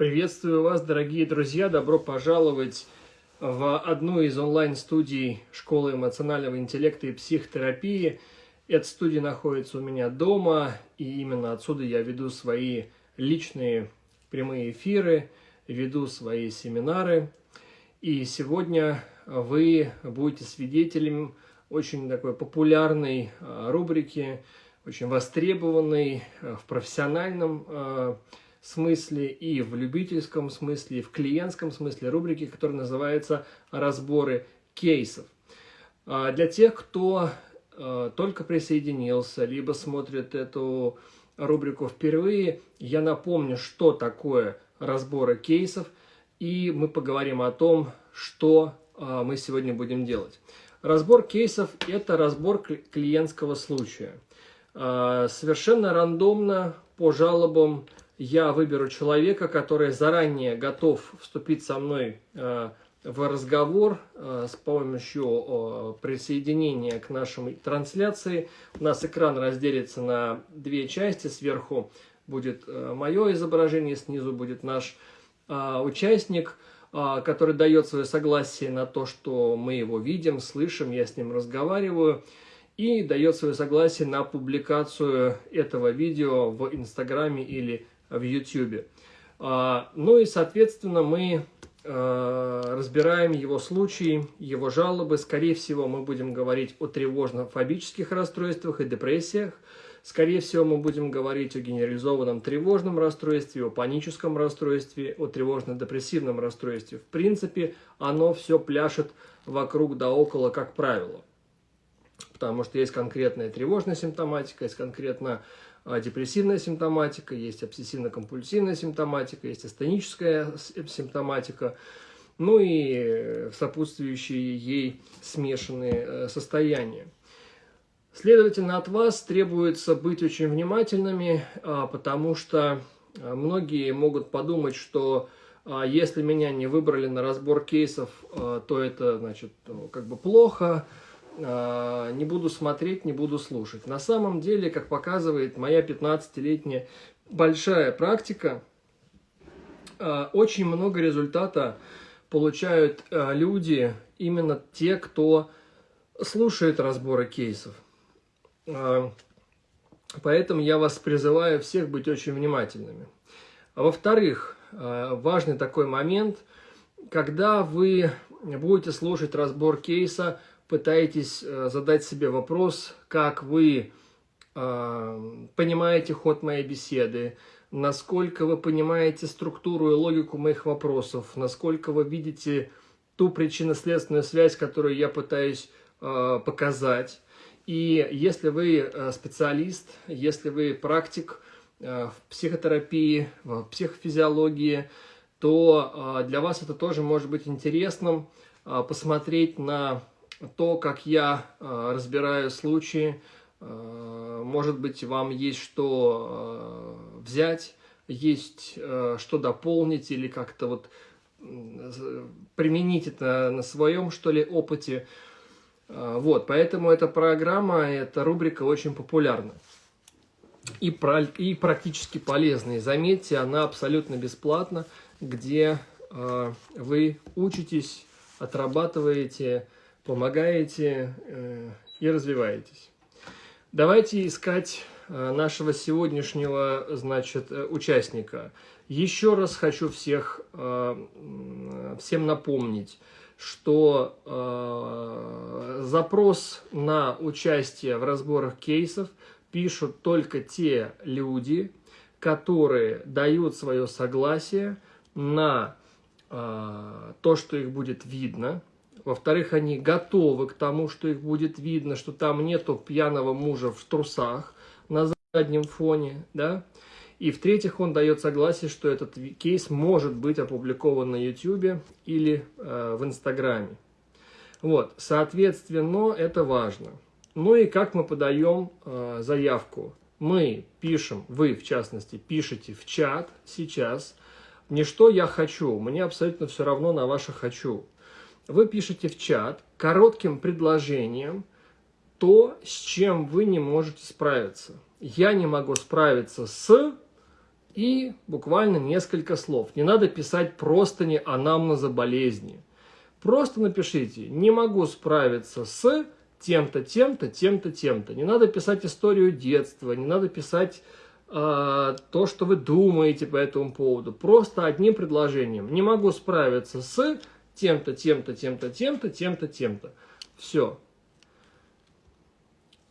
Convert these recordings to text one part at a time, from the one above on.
Приветствую вас, дорогие друзья! Добро пожаловать в одну из онлайн-студий Школы эмоционального интеллекта и психотерапии. Эта студия находится у меня дома, и именно отсюда я веду свои личные прямые эфиры, веду свои семинары. И сегодня вы будете свидетелем очень такой популярной а, рубрики, очень востребованной а, в профессиональном а, смысле, и в любительском смысле, и в клиентском смысле рубрики, которая называется «Разборы кейсов». А, для тех, кто а, только присоединился, либо смотрит эту рубрику впервые, я напомню, что такое разборы кейсов, и мы поговорим о том, что а, мы сегодня будем делать. Разбор кейсов – это разбор клиентского случая. Совершенно рандомно по жалобам я выберу человека, который заранее готов вступить со мной э, в разговор э, с помощью присоединения к нашей трансляции. У нас экран разделится на две части. Сверху будет э, мое изображение, снизу будет наш участник, который дает свое согласие на то, что мы его видим, слышим, я с ним разговариваю и дает свое согласие на публикацию этого видео в Инстаграме или в YouTube. А, ну и, соответственно, мы а, разбираем его случаи, его жалобы. Скорее всего, мы будем говорить о тревожно-фобических расстройствах и депрессиях. Скорее всего, мы будем говорить о генерализованном тревожном расстройстве, о паническом расстройстве, о тревожно-депрессивном расстройстве. В принципе, оно все пляшет вокруг да около, как правило. Потому что есть конкретная тревожная симптоматика, есть конкретно а, депрессивная симптоматика, есть обсессивно-компульсивная симптоматика, есть астеническая симптоматика, ну и сопутствующие ей смешанные э, состояния. Следовательно, от вас требуется быть очень внимательными, а, потому что а, многие могут подумать, что если меня не выбрали на разбор кейсов, то это значит как бы плохо, не буду смотреть, не буду слушать. На самом деле, как показывает моя 15-летняя большая практика, а, очень много результата получают а, люди, именно те, кто слушает разборы кейсов. Поэтому я вас призываю всех быть очень внимательными. Во-вторых, важный такой момент, когда вы будете слушать разбор кейса, пытаетесь э, задать себе вопрос, как вы э, понимаете ход моей беседы, насколько вы понимаете структуру и логику моих вопросов, насколько вы видите ту причинно-следственную связь, которую я пытаюсь э, показать. И если вы специалист, если вы практик в психотерапии, в психофизиологии, то для вас это тоже может быть интересным посмотреть на то, как я э, разбираю случаи, э, может быть, вам есть что э, взять, есть что дополнить или как-то вот применить это на своем, что ли, опыте. Вот, поэтому эта программа, эта рубрика очень популярна. И, и практически полезная. заметьте, она абсолютно бесплатна, где э, вы учитесь, отрабатываете, помогаете э, и развиваетесь. Давайте искать э, нашего сегодняшнего, значит, э, участника. Еще раз хочу всех, всем напомнить, что запрос на участие в разборах кейсов пишут только те люди, которые дают свое согласие на то, что их будет видно, во-вторых, они готовы к тому, что их будет видно, что там нету пьяного мужа в трусах на заднем фоне, да. И в-третьих, он дает согласие, что этот кейс может быть опубликован на YouTube или э, в Инстаграме. Вот, соответственно, это важно. Ну и как мы подаем э, заявку? Мы пишем, вы в частности, пишете в чат сейчас, не что я хочу, мне абсолютно все равно на ваше хочу вы пишете в чат коротким предложением то, с чем вы не можете справиться. Я не могу справиться с и буквально несколько слов. Не надо писать просто не анамнеза болезни. Просто напишите «не могу справиться с тем-то, тем-то, тем-то, тем-то». Не надо писать историю детства, не надо писать э, то, что вы думаете по этому поводу. Просто одним предложением «не могу справиться с тем-то, тем-то, тем-то, тем-то, тем-то, тем-то». Все.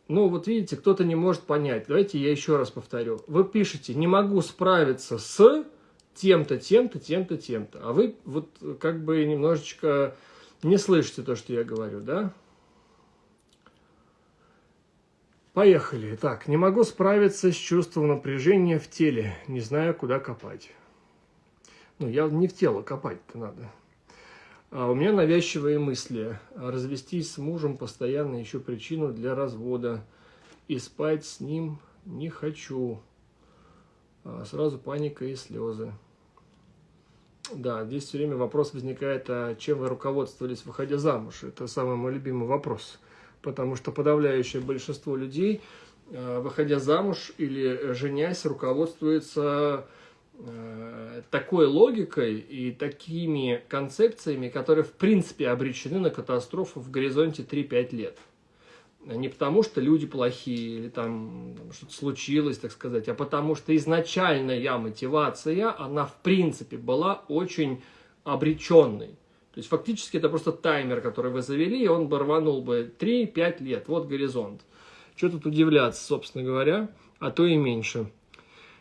Ну, вот видите, кто-то не может понять. Давайте я еще раз повторю. Вы пишете «не могу справиться с тем-то, тем-то, тем-то, тем-то». А вы вот как бы немножечко не слышите то, что я говорю, да? Поехали. Так, не могу справиться с чувством напряжения в теле. Не знаю, куда копать. Ну, я не в тело копать-то надо. А у меня навязчивые мысли. Развестись с мужем постоянно ищу причину для развода. И спать с ним не хочу. А сразу паника и слезы. Да, здесь все время вопрос возникает, а чем вы руководствовались, выходя замуж? Это самый мой любимый вопрос. Потому что подавляющее большинство людей, а, выходя замуж или женясь, руководствуется Э, такой логикой и такими концепциями, которые в принципе обречены на катастрофу в горизонте 3-5 лет. Не потому, что люди плохие или там что-то случилось, так сказать, а потому что изначальная мотивация, она в принципе была очень обреченной. То есть фактически это просто таймер, который вы завели, и он бы рванул бы 3-5 лет. Вот горизонт. Что тут удивляться, собственно говоря, а то и меньше.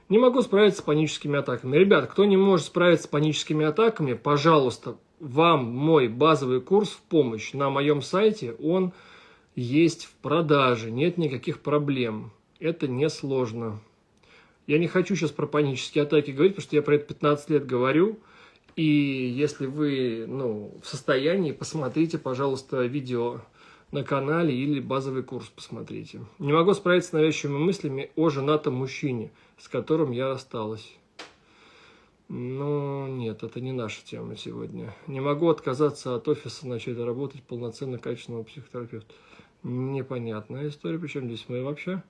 Не могу справиться с паническими атаками. Ребят, кто не может справиться с паническими атаками, пожалуйста, вам мой базовый курс в помощь на моем сайте, он есть в продаже, нет никаких проблем. Это несложно. Я не хочу сейчас про панические атаки говорить, потому что я про это 15 лет говорю. И если вы ну, в состоянии, посмотрите, пожалуйста, видео на канале или базовый курс посмотрите. Не могу справиться с навязчивыми мыслями о женатом мужчине, с которым я осталась. Но нет, это не наша тема сегодня. Не могу отказаться от офиса, начать работать полноценно качественного психотерапевта. Непонятная история, причем здесь мы вообще...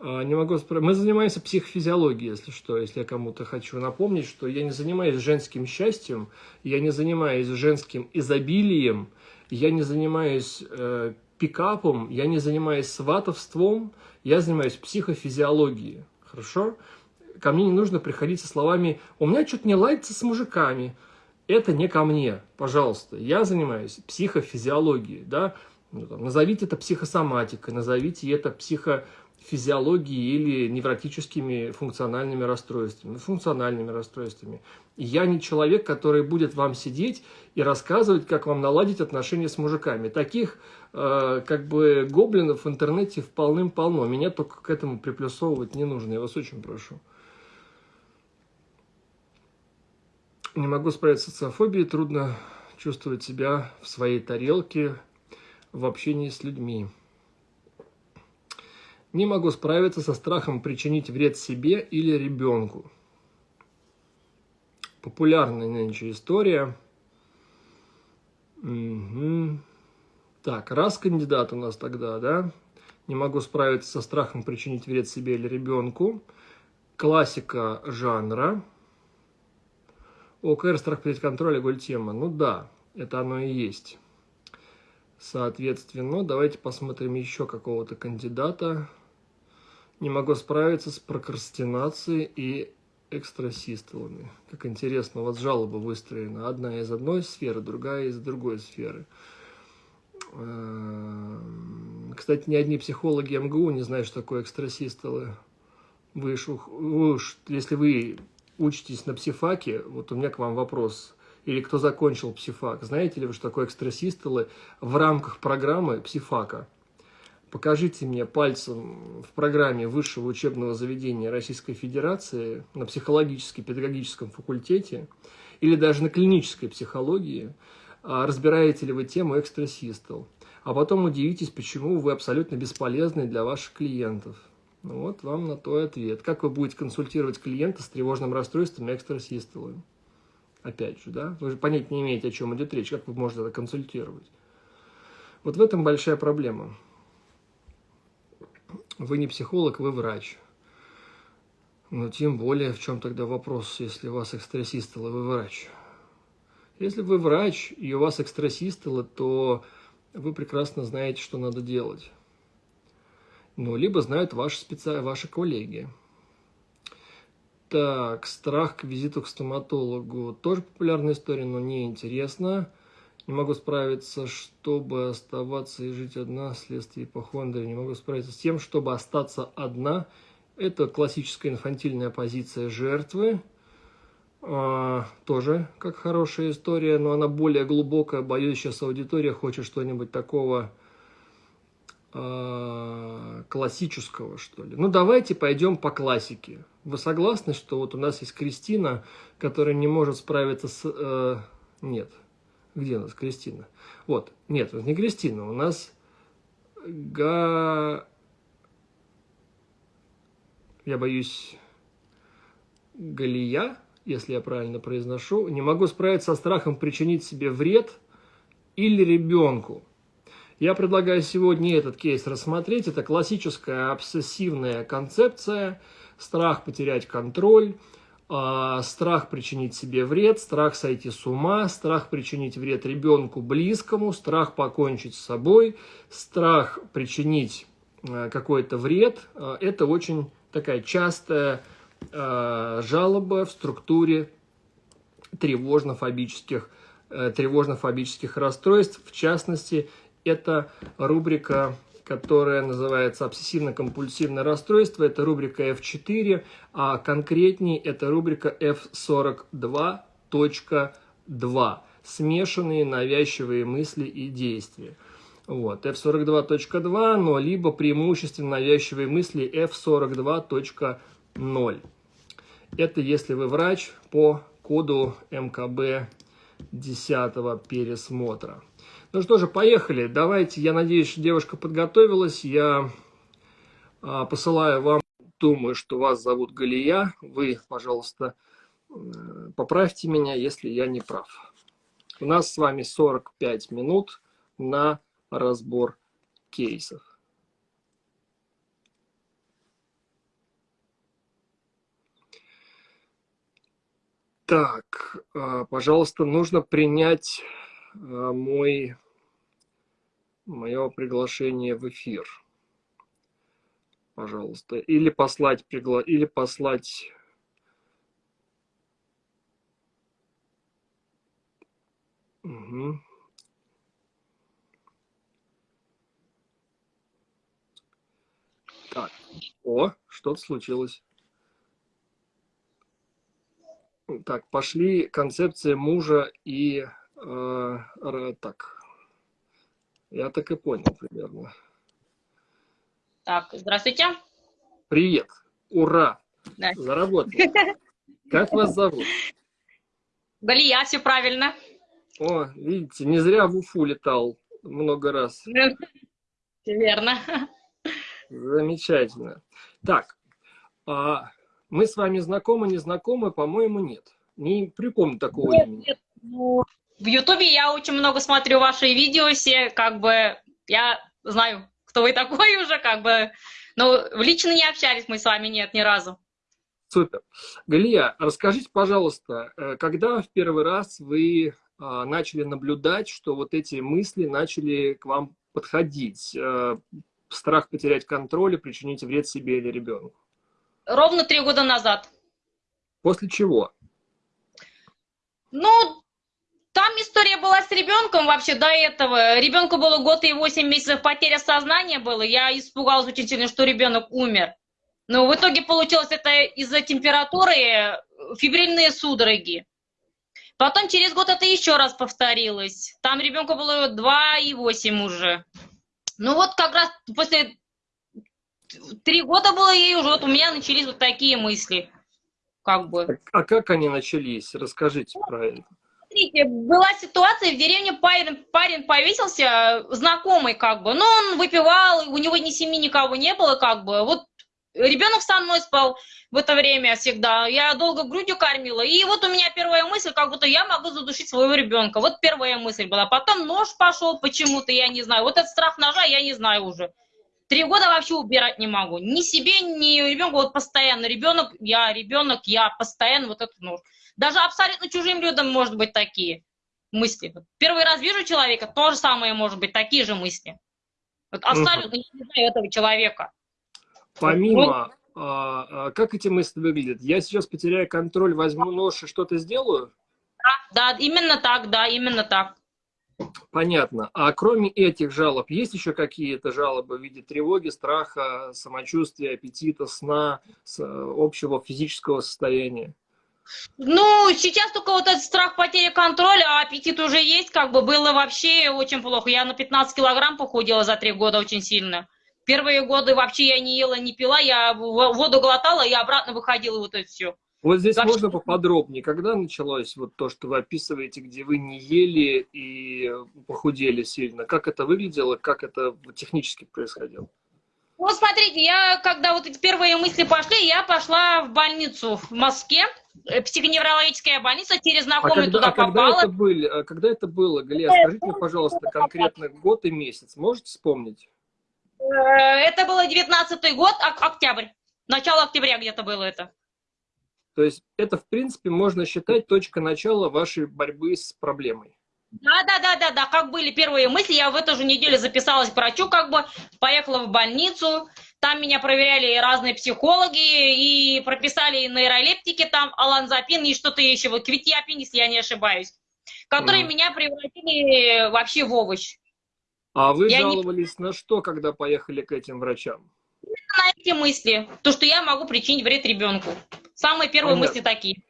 А, не могу справиться. Мы занимаемся психофизиологией, если что, если я кому-то хочу напомнить, что я не занимаюсь женским счастьем, я не занимаюсь женским изобилием, я не занимаюсь э, пикапом, я не занимаюсь сватовством, я занимаюсь психофизиологией. Хорошо? Ко мне не нужно приходить со словами «у меня что-то не ладится с мужиками». Это не ко мне, пожалуйста. Я занимаюсь психофизиологией, да? Ну, там, назовите это психосоматикой, назовите это психо физиологией или невротическими функциональными расстройствами, функциональными расстройствами. я не человек, который будет вам сидеть и рассказывать, как вам наладить отношения с мужиками. Таких э, как бы гоблинов в интернете полным-полно. Меня только к этому приплюсовывать не нужно, я вас очень прошу. Не могу справиться с социофобией, трудно чувствовать себя в своей тарелке в общении с людьми. Не могу справиться со страхом причинить вред себе или ребенку. Популярная нынче история. Угу. Так, раз кандидат у нас тогда, да? Не могу справиться со страхом причинить вред себе или ребенку. Классика жанра. ОКР, страх потерять контроль, голь тема. Ну да, это оно и есть. Соответственно, давайте посмотрим еще какого-то кандидата. Не могу справиться с прокрастинацией и экстрасистолами. Как интересно, у вас жалоба выстроена. Одна из одной сферы, другая из другой сферы. Эм, кстати, ни одни психологи МГУ не знают, что такое экстрасистолы. Вы вы уж, если вы учитесь на психфаке, вот у меня к вам вопрос. Или кто закончил психфак, знаете ли вы, что такое экстрасистолы в рамках программы психфака? Покажите мне пальцем в программе высшего учебного заведения Российской Федерации на психологически-педагогическом факультете или даже на клинической психологии, а, разбираете ли вы тему экстрасистол. А потом удивитесь, почему вы абсолютно бесполезны для ваших клиентов. Ну вот вам на то ответ. Как вы будете консультировать клиента с тревожным расстройством и? Опять же, да? Вы же понять не имеете, о чем идет речь. Как вы можете это консультировать? Вот в этом большая проблема. Вы не психолог, вы врач. Ну, тем более, в чем тогда вопрос, если у вас экстрасистолы, вы врач? Если вы врач и у вас экстрасистолы, то вы прекрасно знаете, что надо делать. Ну, либо знают ваши, специ... ваши коллеги. Так, страх к визиту к стоматологу. Тоже популярная история, но не интересно. Не могу справиться, чтобы оставаться и жить одна вследствие ипохондрии. Не могу справиться с тем, чтобы остаться одна – это классическая инфантильная позиция жертвы. А, тоже как хорошая история, но она более глубокая. Боюсь, сейчас аудитория хочет что-нибудь такого а, классического, что ли. Ну, давайте пойдем по классике. Вы согласны, что вот у нас есть Кристина, которая не может справиться с... Э, нет. Где у нас Кристина? Вот. Нет, не Кристина. У нас Га я боюсь, Галия, если я правильно произношу, не могу справиться со страхом причинить себе вред или ребенку. Я предлагаю сегодня этот кейс рассмотреть. Это классическая обсессивная концепция, страх потерять контроль, страх причинить себе вред, страх сойти с ума, страх причинить вред ребенку близкому, страх покончить с собой, страх причинить а, какой-то вред. А, это очень такая частая э, жалоба в структуре тревожно-фобических э, тревожно-фобических расстройств. В частности, это рубрика, которая называется обсессивно-компульсивное расстройство. Это рубрика F4, а конкретнее это рубрика F42.2. Смешанные навязчивые мысли и действия. Вот, f42.2, но либо преимущественно навязчивые мысли f42.0. Это если вы врач по коду МКБ 10 пересмотра. Ну что же, поехали. Давайте, я надеюсь, девушка подготовилась. Я а, посылаю вам, думаю, что вас зовут Галия. Вы, пожалуйста, поправьте меня, если я не прав. У нас с вами 45 минут на разбор кейсов. Так, а, пожалуйста, нужно принять мой, мое приглашение в эфир. Пожалуйста. Или послать, пригла... или послать Угу. Так, о, что-то случилось. Так, пошли концепция мужа и... Э, так, я так и понял примерно. Так, здравствуйте. Привет, ура, да. заработал. Как вас зовут? Галия, все правильно. О, видите, не зря в Уфу летал много раз. Верно. Замечательно. Так, а мы с вами знакомы, не знакомы? По-моему, нет. Не припомню такого нет, имени. Нет. Ну, в Ютубе я очень много смотрю ваши видео все, как бы я знаю, кто вы такой уже, как бы. Но лично не общались мы с вами, нет, ни разу. Супер. Галия, расскажите, пожалуйста, э, когда в первый раз вы а, начали наблюдать, что вот эти мысли начали к вам подходить? Э, страх потерять контроль и причинить вред себе или ребенку? Ровно три года назад. После чего? Ну, там история была с ребенком вообще до этого. Ребенку было год и восемь месяцев, потеря сознания было. Я испугалась очень сильно, что ребенок умер. Но в итоге получилось это из-за температуры, фибрильные судороги. Потом через год это еще раз повторилось. Там ребенку было два и восемь уже. Ну вот как раз после три года было ей уже, вот у меня начались вот такие мысли. Как бы. А как они начались? Расскажите про это. Смотрите, была ситуация, в деревне парень, парень повесился, знакомый как бы, но он выпивал, у него ни семьи никого не было как бы. Вот ребенок со мной спал в это время всегда. Я долго грудью кормила. И вот у меня первая мысль, как будто я могу задушить своего ребенка. Вот первая мысль была. Потом нож пошел почему-то, я не знаю. Вот этот страх ножа, я не знаю уже. Три года вообще убирать не могу. Ни себе, ни ребенку. Вот постоянно. Ребенок, я, ребенок, я. Постоянно вот это ну. Даже абсолютно чужим людям может быть такие мысли. Первый раз вижу человека, то же самое может быть, такие же мысли. Вот абсолютно не знаю этого человека. Помимо, а, а, как эти мысли выглядят? Я сейчас потеряю контроль, возьму нож и что-то сделаю? Да, да, именно так, да, именно так. Понятно. А кроме этих жалоб, есть еще какие-то жалобы в виде тревоги, страха, самочувствия, аппетита, сна, общего физического состояния? Ну, сейчас только вот этот страх потери контроля, а аппетит уже есть, как бы было вообще очень плохо. Я на 15 килограмм похудела за три года очень сильно. Первые годы вообще я не ела, не пила, я воду глотала и обратно выходила вот это все. Вот здесь так можно что... поподробнее, когда началось вот то, что вы описываете, где вы не ели и похудели сильно? Как это выглядело, как это технически происходило? Ну, смотрите, я, когда вот эти первые мысли пошли, я пошла в больницу в Москве, психоневрологическая больница, через знакомый а когда, туда а попала. Когда это, были, а когда это было, Галия, скажите мне, пожалуйста, конкретно год и месяц, можете вспомнить? Э, это было 19 год, октябрь, начало октября где-то было это. То есть это, в принципе, можно считать точка начала вашей борьбы с проблемой. Да, да, да, да, да, как были первые мысли, я в эту же неделю записалась к врачу, как бы поехала в больницу, там меня проверяли разные психологи и прописали нейролептики, там аланзапин и что-то еще, вот квитиапин, если я не ошибаюсь, которые mm. меня превратили вообще в овощ. А вы я жаловались не... на что, когда поехали к этим врачам? На эти мысли, то, что я могу причинить вред ребенку. Самые первые Понятно. мысли такие.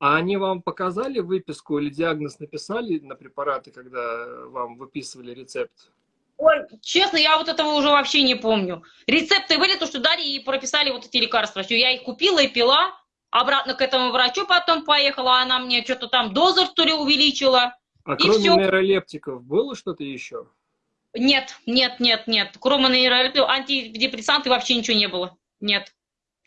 А они вам показали выписку или диагноз написали на препараты, когда вам выписывали рецепт? Ой, честно, я вот этого уже вообще не помню. Рецепты были, то, что дали и прописали вот эти лекарства. Все, я их купила и пила, обратно к этому врачу потом поехала, она мне что-то там дозу, что ли, увеличила. А кроме все. нейролептиков было что-то еще? Нет, нет, нет, нет. Кроме нейролептиков, антидепрессанты вообще ничего не было. Нет.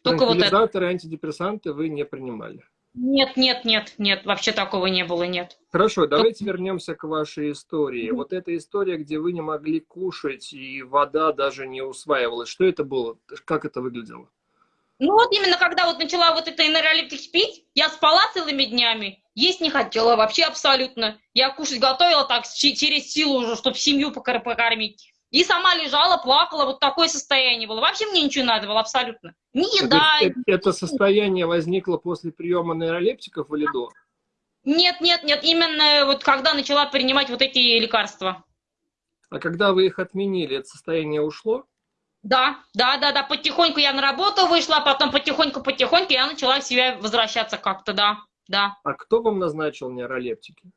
Только вот это. антидепрессанты вы не принимали? Нет, нет, нет, нет, вообще такого не было, нет. Хорошо, давайте вернемся к вашей истории. Вот эта история, где вы не могли кушать, и вода даже не усваивалась. Что это было? Как это выглядело? Ну вот именно когда вот начала вот это энеролептик пить, я спала целыми днями, есть не хотела вообще абсолютно. Я кушать готовила так через силу уже, чтобы семью покормить. И сама лежала, плакала, вот такое состояние было. Вообще мне ничего не надо было абсолютно. Ни еда. Это, это состояние возникло после приема нейролептиков или до? Нет, нет, нет, именно вот когда начала принимать вот эти лекарства. А когда вы их отменили, это состояние ушло? Да, да, да, да, потихоньку я на работу вышла, потом потихоньку-потихоньку я начала в себя возвращаться как-то, да, да. А кто вам назначил нейролептики?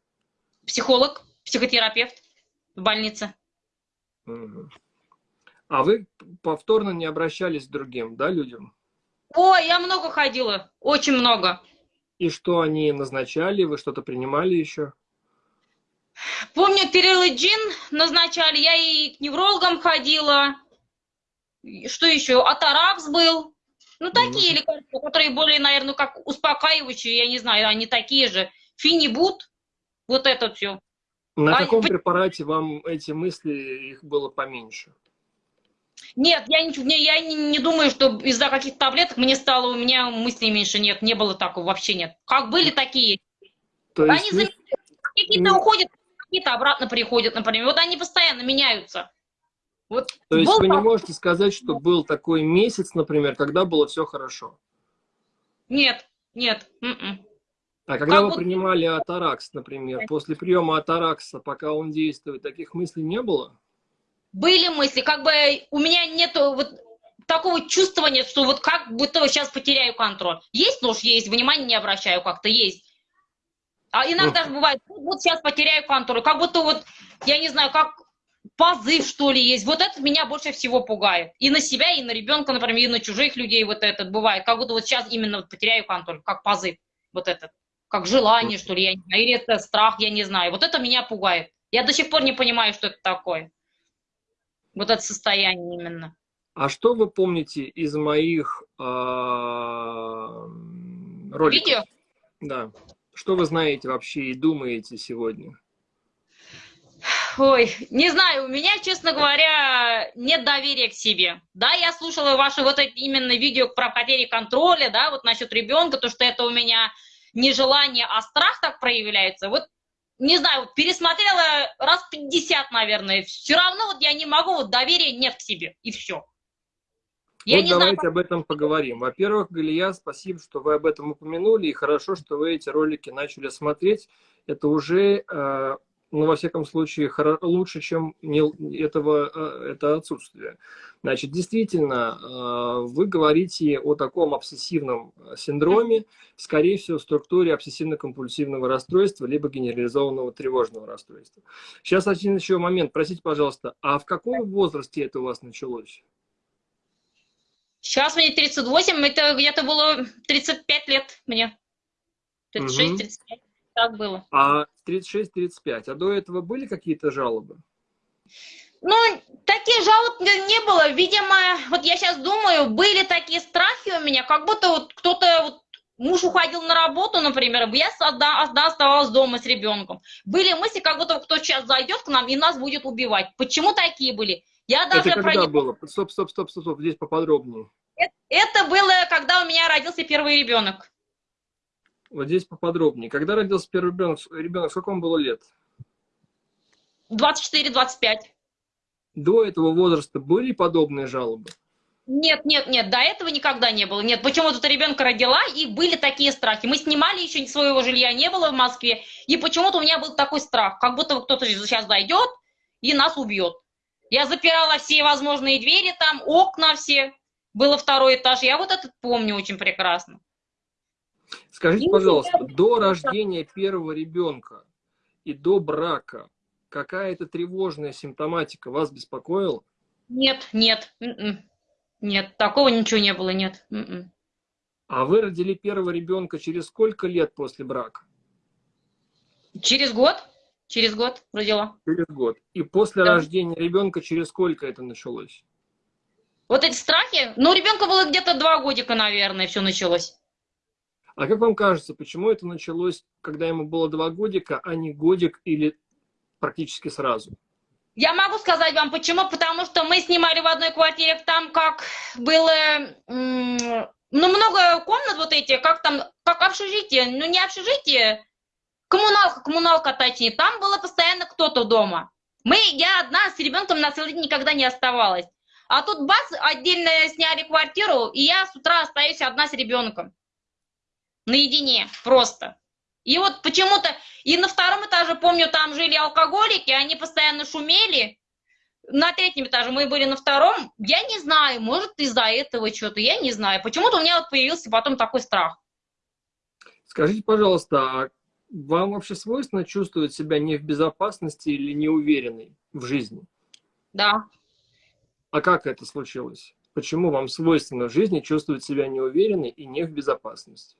Психолог, психотерапевт в больнице. А вы повторно не обращались к другим, да, людям? Ой, я много ходила, очень много. И что они назначали? Вы что-то принимали еще? Помню, перелоджин назначали, я и к неврологам ходила. Что еще? Атаракс был. Ну, такие mm. лекарства, которые более, наверное, как успокаивающие, я не знаю, они такие же. Финибут, вот это все. На а, каком препарате вам эти мысли, их было поменьше? Нет, я не, я не, не думаю, что из-за каких-то таблеток мне стало, у меня мыслей меньше. Нет, не было такого, вообще нет. Как были, такие. То есть они какие-то уходят, какие-то обратно приходят, например. Вот они постоянно меняются. Вот То есть вы не можете сказать, что был такой месяц, например, когда было все хорошо? Нет, нет. М м-м. -м. А когда как вы вот... принимали Атаракс, например, после приема Атаракса, пока он действует, таких мыслей не было? Были мысли, как бы у меня нету вот такого чувствования, что вот как будто сейчас потеряю контроль. Есть нож, есть, внимания не обращаю как-то, есть. А иногда же бывает, вот сейчас потеряю контроль, как будто вот, я не знаю, как позыв, что ли, есть. Вот это меня больше всего пугает. И на себя, и на ребенка, например, и на чужих людей вот этот бывает. Как будто вот сейчас именно потеряю контроль, как позыв вот этот как желание, что ли, я не знаю, или это страх, я не знаю. Вот это меня пугает. Я до сих пор не понимаю, что это такое. Вот это состояние именно. А что вы помните из моих э, роликов? Видео? Да. Что вы знаете вообще и думаете сегодня? ой, не знаю, у меня, честно говоря, нет доверия к себе. Да, я слушала ваши вот эти именно видео про потерю контроля, да, вот насчет ребенка, то, что это у меня не желание, а страх так проявляется. Вот, не знаю, пересмотрела раз 50, наверное. Все равно вот я не могу, вот доверия нет к себе, и все. Я вот давайте знаю, об этом поговорим. Во-первых, Галия, спасибо, что вы об этом упомянули, и хорошо, что вы эти ролики начали смотреть. Это уже, э, ну, во всяком случае, лучше, чем не, этого, э, это отсутствие. Значит, действительно, э, вы говорите о таком обсессивном синдроме, скорее всего, в структуре обсессивно-компульсивного расстройства, либо генерализованного тревожного расстройства. Сейчас один еще момент. Простите, пожалуйста, а в каком возрасте это у вас началось? Сейчас мне 38, это где-то было 35 лет мне. 36-35, угу. Так было. А 36-35, а до этого были какие-то жалобы? Ну, таких жалоб не было. Видимо, вот я сейчас думаю, были такие страхи у меня, как будто вот кто-то, вот, муж уходил на работу, например, я одна, одна оставалась дома с ребенком. Были мысли, как будто кто сейчас зайдет к нам и нас будет убивать. Почему такие были? Я даже это когда про... было? Стоп, стоп, стоп, стоп, стоп, здесь поподробнее. Это, это было, когда у меня родился первый ребенок. Вот здесь поподробнее. Когда родился первый ребенок, ребенок сколько вам было лет? 24-25. До этого возраста были подобные жалобы? Нет, нет, нет, до этого никогда не было. Нет, почему-то ребенка родила, и были такие страхи. Мы снимали, еще своего жилья не было в Москве, и почему-то у меня был такой страх, как будто кто-то сейчас зайдет и нас убьет. Я запирала все возможные двери там, окна все. Было второй этаж. Я вот этот помню очень прекрасно. Скажите, пожалуйста, до рождения первого ребенка и до брака какая-то тревожная симптоматика вас беспокоила? Нет, нет, м-м. нет, такого ничего не было, нет. М-м. А вы родили первого ребенка через сколько лет после брака? Через год. Через год родила. Через год. И после да. рождения ребенка через сколько это началось? Вот эти страхи? Ну, ребенка было где-то два годика, наверное, все началось. А как вам кажется, почему это началось, когда ему было два годика, а не годик или практически сразу? Я могу сказать вам почему, потому что мы снимали в одной квартире, там как было, ну, много комнат вот эти, как там, как общежитие, ну, не общежитие, Коммуналка, коммуналка точнее. Там было постоянно кто-то дома. Мы, я одна с ребенком на целый день никогда не оставалась. А тут бац, отдельно сняли квартиру, и я с утра остаюсь одна с ребенком. Наедине, просто. И вот почему-то, и на втором этаже, помню, там жили алкоголики, они постоянно шумели. На третьем этаже мы были на втором. Я не знаю, может из-за этого что-то, я не знаю. Почему-то у меня вот появился потом такой страх. Скажите, пожалуйста, а вам вообще свойственно чувствовать себя не в безопасности или неуверенной в жизни? Да. А как это случилось? Почему вам свойственно в жизни чувствовать себя неуверенной и не в безопасности?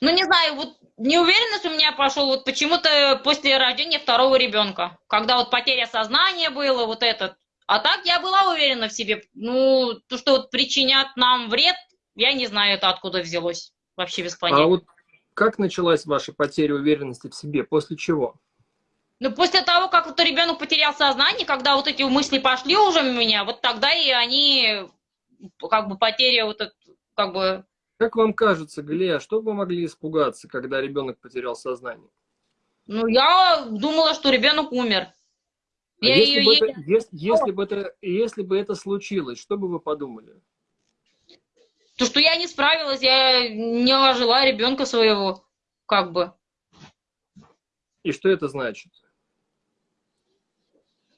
Ну, не знаю, вот неуверенность у меня пошел вот почему-то после рождения второго ребенка, когда вот потеря сознания была, вот этот. А так я была уверена в себе. Ну, то, что вот причинят нам вред, я не знаю, это откуда взялось. Вообще без понятия. А вот как началась ваша потеря уверенности в себе? После чего? Ну, после того, как вот ребенок потерял сознание, когда вот эти мысли пошли уже у меня, вот тогда и они, как бы, потеря вот это, как бы... Как вам кажется, Галия, что вы могли испугаться, когда ребенок потерял сознание? Ну, я думала, что ребенок умер. А я если, ее... бы это, если, если, бы это, если бы это случилось, что бы вы подумали? То, что я не справилась, я не ожила ребенка своего, как бы. И что это значит?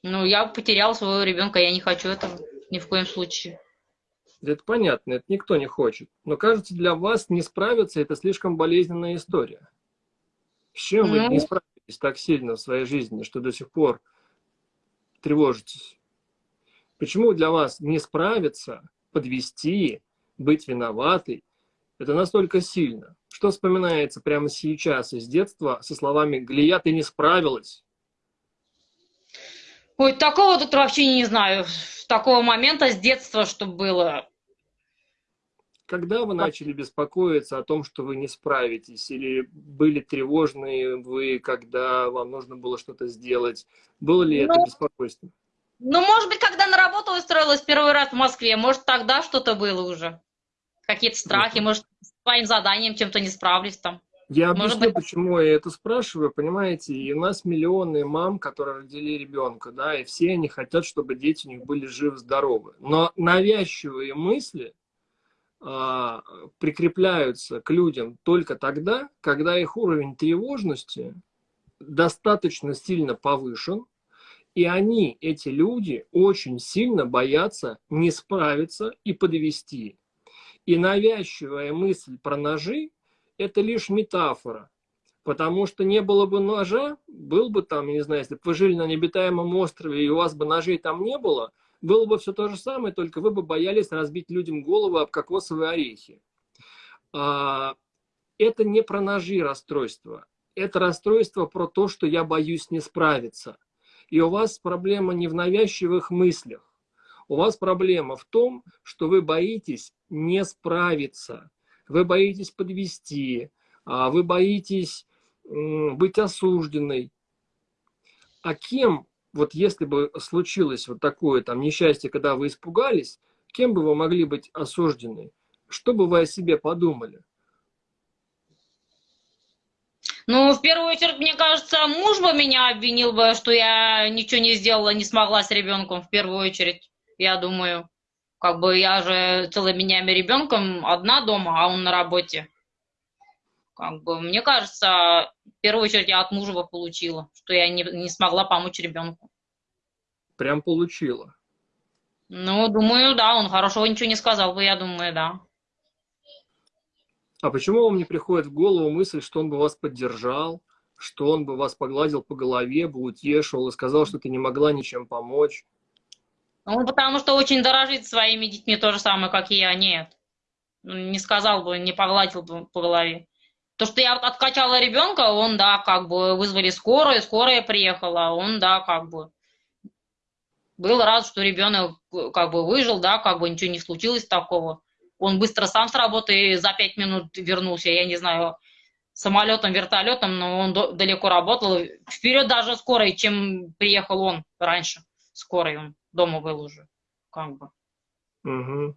Ну, я потеряла своего ребенка, я не хочу этого ни в коем случае. Это понятно, это никто не хочет. Но кажется, для вас не справиться это слишком болезненная история. С чем ну... вы не справились так сильно в своей жизни, что до сих пор тревожитесь? Почему для вас не справиться, подвести, быть виноватой, это настолько сильно. Что вспоминается прямо сейчас из детства со словами «Глия, ты не справилась»? Ой, такого тут вообще не знаю. Такого момента с детства, что было. Когда вы начали беспокоиться о том, что вы не справитесь? Или были тревожные вы, когда вам нужно было что-то сделать? Было ли ну, это беспокойство? Ну, может быть, когда на работу устроилась первый раз в Москве, может, тогда что-то было уже. Какие-то страхи, uh может, с своим заданием чем-то не справлюсь там. Я объясню, быть... почему я это спрашиваю, понимаете, и у нас миллионы мам, которые родили ребенка, да, и все они хотят, чтобы дети у них были живы-здоровы. Но навязчивые мысли прикрепляются к людям только тогда, когда их уровень тревожности достаточно сильно повышен, и они, эти люди, очень сильно боятся не справиться и подвести. И навязчивая мысль про ножи это лишь метафора. Потому что не было бы ножа, был бы там, не знаю, если бы вы жили на необитаемом острове, и у вас бы ножей там не было, было бы все то же самое, только вы бы боялись разбить людям голову об кокосовые орехи. А, это не про ножи расстройство. Это расстройство про то, что я боюсь не справиться. И у вас проблема не в навязчивых мыслях. У вас проблема в том, что вы боитесь не справиться вы боитесь подвести, а вы боитесь быть осужденной. А кем, вот если бы случилось вот такое там несчастье, когда вы испугались, кем бы вы могли быть осуждены? Что бы вы о себе подумали? Ну, в первую очередь, мне кажется, муж бы меня обвинил бы, что я ничего не сделала, не смогла с ребенком, в первую очередь, я думаю. Как бы я же целыми днями ребенком одна дома, а он на работе. Как бы, мне кажется, в первую очередь я от мужа получила, что я не, не смогла помочь ребенку. Прям получила? Ну, думаю, да, он хорошего ничего не сказал бы, я думаю, да. А почему вам не приходит в голову мысль, что он бы вас поддержал, что он бы вас погладил по голове, бы утешил и сказал, что ты не могла ничем помочь? Он потому что очень дорожит своими детьми, то же самое, как и я, нет. Не сказал бы, не погладил бы по голове. То, что я откачала ребенка, он, да, как бы вызвали скорую, скорая приехала, он, да, как бы был рад, что ребенок как бы выжил, да, как бы ничего не случилось такого. Он быстро сам с работы за пять минут вернулся, я не знаю, самолетом, вертолетом, но он далеко работал. Вперед даже скорой, чем приехал он раньше, скорой он дома был уже, как бы. Угу.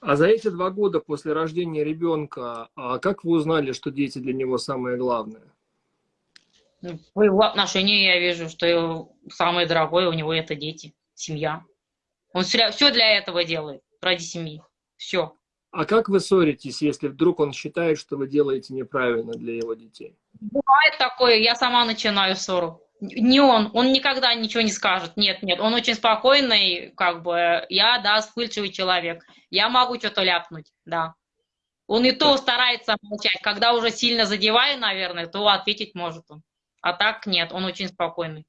А за эти два года после рождения ребенка, а как вы узнали, что дети для него самое главное? Ну, по его отношению я вижу, что самое дорогое у него это дети, семья. Он все, все для этого делает, ради семьи. Все. А как вы ссоритесь, если вдруг он считает, что вы делаете неправильно для его детей? Бывает такое, я сама начинаю ссору не он, он никогда ничего не скажет. Нет, нет, он очень спокойный, как бы, я, да, вспыльчивый человек. Я могу что-то ляпнуть, да. Он и то старается молчать. Когда уже сильно задеваю, наверное, то ответить может он. А так нет, он очень спокойный.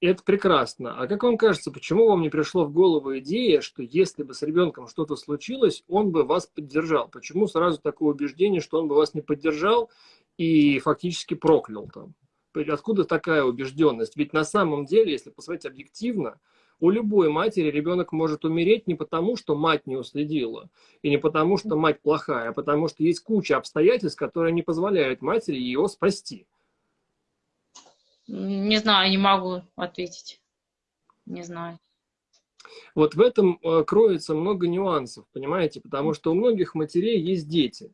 Это прекрасно. А как вам кажется, почему вам не пришло в голову идея, что если бы с ребенком что-то случилось, он бы вас поддержал? Почему сразу такое убеждение, что он бы вас не поддержал и фактически проклял там? Откуда такая убежденность? Ведь на самом деле, если посмотреть объективно, у любой матери ребенок может умереть не потому, что мать не уследила, и не потому, что мать плохая, а потому что есть куча обстоятельств, которые не позволяют матери его спасти. Не знаю, не могу ответить. Не знаю. Вот в этом э, кроется много нюансов, понимаете, потому что у многих матерей есть дети.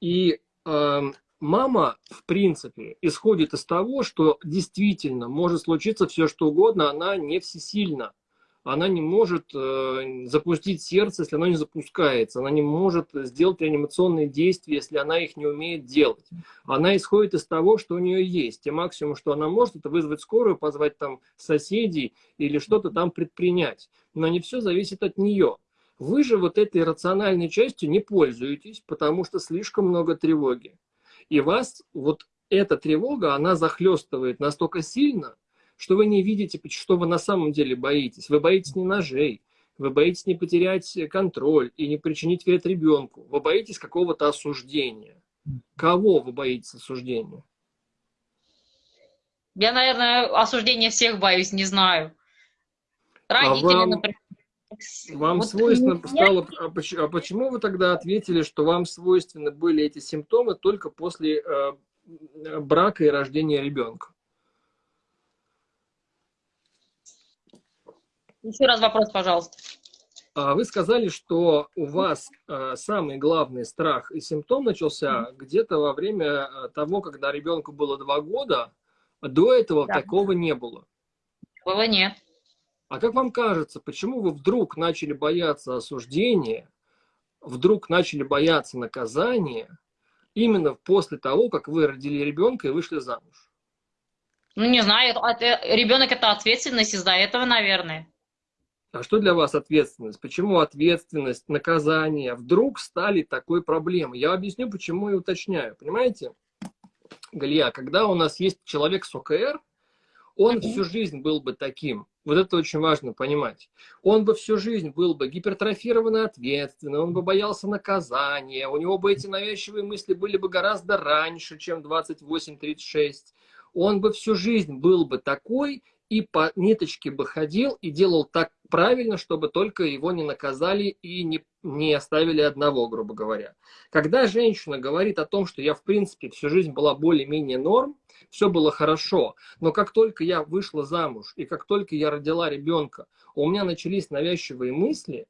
И э, мама, в принципе, исходит из того, что действительно может случиться все, что угодно, она не всесильна. Она не может э, запустить сердце, если оно не запускается. Она не может сделать реанимационные действия, если она их не умеет делать. Она исходит из того, что у нее есть. И максимум, что она может, это вызвать скорую, позвать там соседей или что-то там предпринять. Но не все зависит от нее. Вы же вот этой рациональной частью не пользуетесь, потому что слишком много тревоги. И вас вот эта тревога, она захлестывает настолько сильно, что вы не видите, что вы на самом деле боитесь. Вы боитесь не ножей, вы боитесь не потерять контроль и не причинить вред ребенку. Вы боитесь какого-то осуждения. Кого вы боитесь осуждения? Я, наверное, осуждения всех боюсь, не знаю. Родители, а вам, например. Вам Вот свойственно меня- стало... А а почему вы тогда ответили, что вам свойственны были эти симптомы только после э, э, брака и рождения ребенка? Еще раз вопрос, пожалуйста. А Вы сказали, что у вас э, самый главный страх и симптом начался где-то во время э, того, когда ребенку было два года. а До этого Да. такого не было. Было нет. А как вам кажется, почему вы вдруг начали бояться осуждения, вдруг начали бояться наказания именно после того, как вы родили ребенка и вышли замуж? Ну, не знаю, это- это- ребенок это ответственность из-за этого, наверное. А что для вас ответственность? Почему ответственность, наказание вдруг стали такой проблемой? Я объясню, почему и уточняю. Понимаете, Галия, когда у нас есть человек с ОКР, он Мгм. всю жизнь был бы таким. Вот это очень важно понимать. Он бы всю жизнь был бы гипертрофированно ответственный, он бы боялся наказания, у него бы эти навязчивые мысли были бы гораздо раньше, чем 28-36. Он бы всю жизнь был бы такой и по ниточке бы ходил и делал так правильно, чтобы только его не наказали и не, не оставили одного, грубо говоря. Когда женщина говорит о том, что я, в принципе, всю жизнь была более-менее норм, все было хорошо, но как только я вышла замуж и как только я родила ребенка, у меня начались навязчивые мысли,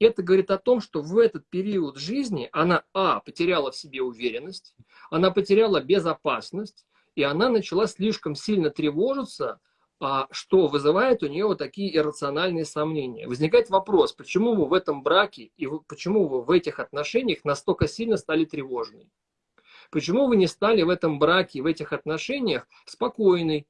это говорит о том, что в этот период жизни она, а, потеряла в себе уверенность, она потеряла безопасность, и она начала слишком сильно тревожиться, а, что вызывает у нее вот такие иррациональные сомнения. Возникает вопрос, почему вы в этом браке и почему вы в этих отношениях настолько сильно стали тревожны? Почему вы не стали в этом браке, в этих отношениях спокойной?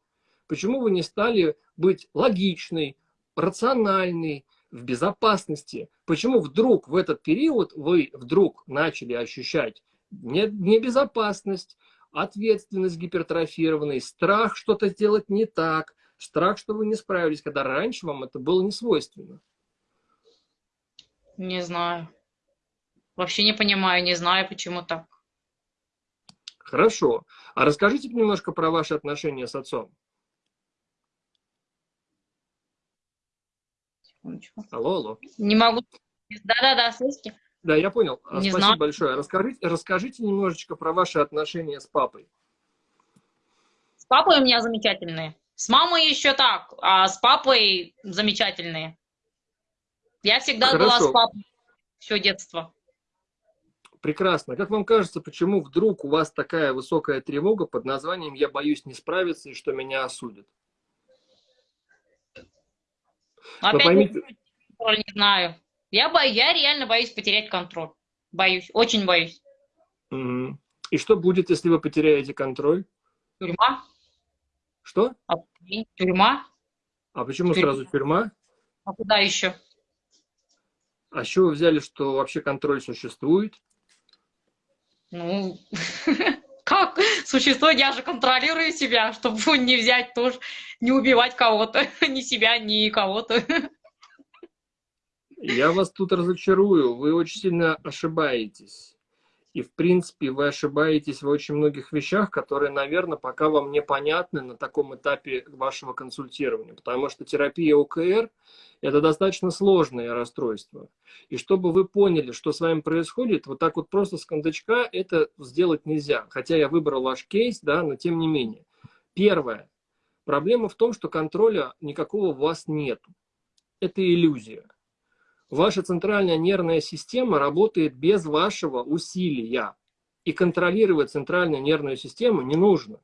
Почему вы не стали быть логичной, рациональной, в безопасности? Почему вдруг в этот период вы вдруг начали ощущать не- небезопасность, ответственность гипертрофированный, страх что-то сделать не так, страх, что вы не справились, когда раньше вам это было не свойственно? Не знаю. Вообще не понимаю, не знаю, почему так. Хорошо. А расскажите немножко про ваши отношения с отцом. Секундочку. Алло, алло. Не могу. Да-да-да, слышите? Да, я понял. А, Не Спасибо знаю. большое. Расскажите, расскажите немножечко про ваши отношения с папой. С папой у меня замечательные. С мамой еще так, а с папой замечательные. Я всегда была Хорошо. с папой все детство. Прекрасно. Как вам кажется, почему вдруг у вас такая высокая тревога под названием «Я боюсь не справиться и что меня осудят»? Опять поймите- не знаю. Я, бо... я реально боюсь потерять контроль. Боюсь, очень боюсь. Мгм. И что будет, если вы потеряете контроль? Тюрьма? Что? А, Тюрьма? А почему Тюрьма. сразу тюрьма? А куда еще? А с чего вы взяли, что вообще контроль существует? Ну, как существует, я же контролирую себя, чтобы не взять тоже, не убивать кого-то, ни себя, ни кого-то. Я вас тут разочарую. Вы очень сильно ошибаетесь. И, в принципе, вы ошибаетесь в очень многих вещах, которые, наверное, пока вам непонятны на таком этапе вашего консультирования. Потому что терапия ОКР – это достаточно сложное расстройство. И чтобы вы поняли, что с вами происходит, вот так вот просто с кондачка это сделать нельзя. Хотя я выбрал ваш кейс, да, но тем не менее. Первое. Проблема в том, что контроля никакого у вас нет. Это иллюзия. Ваша центральная нервная система работает без вашего усилия. И контролировать центральную нервную систему не нужно.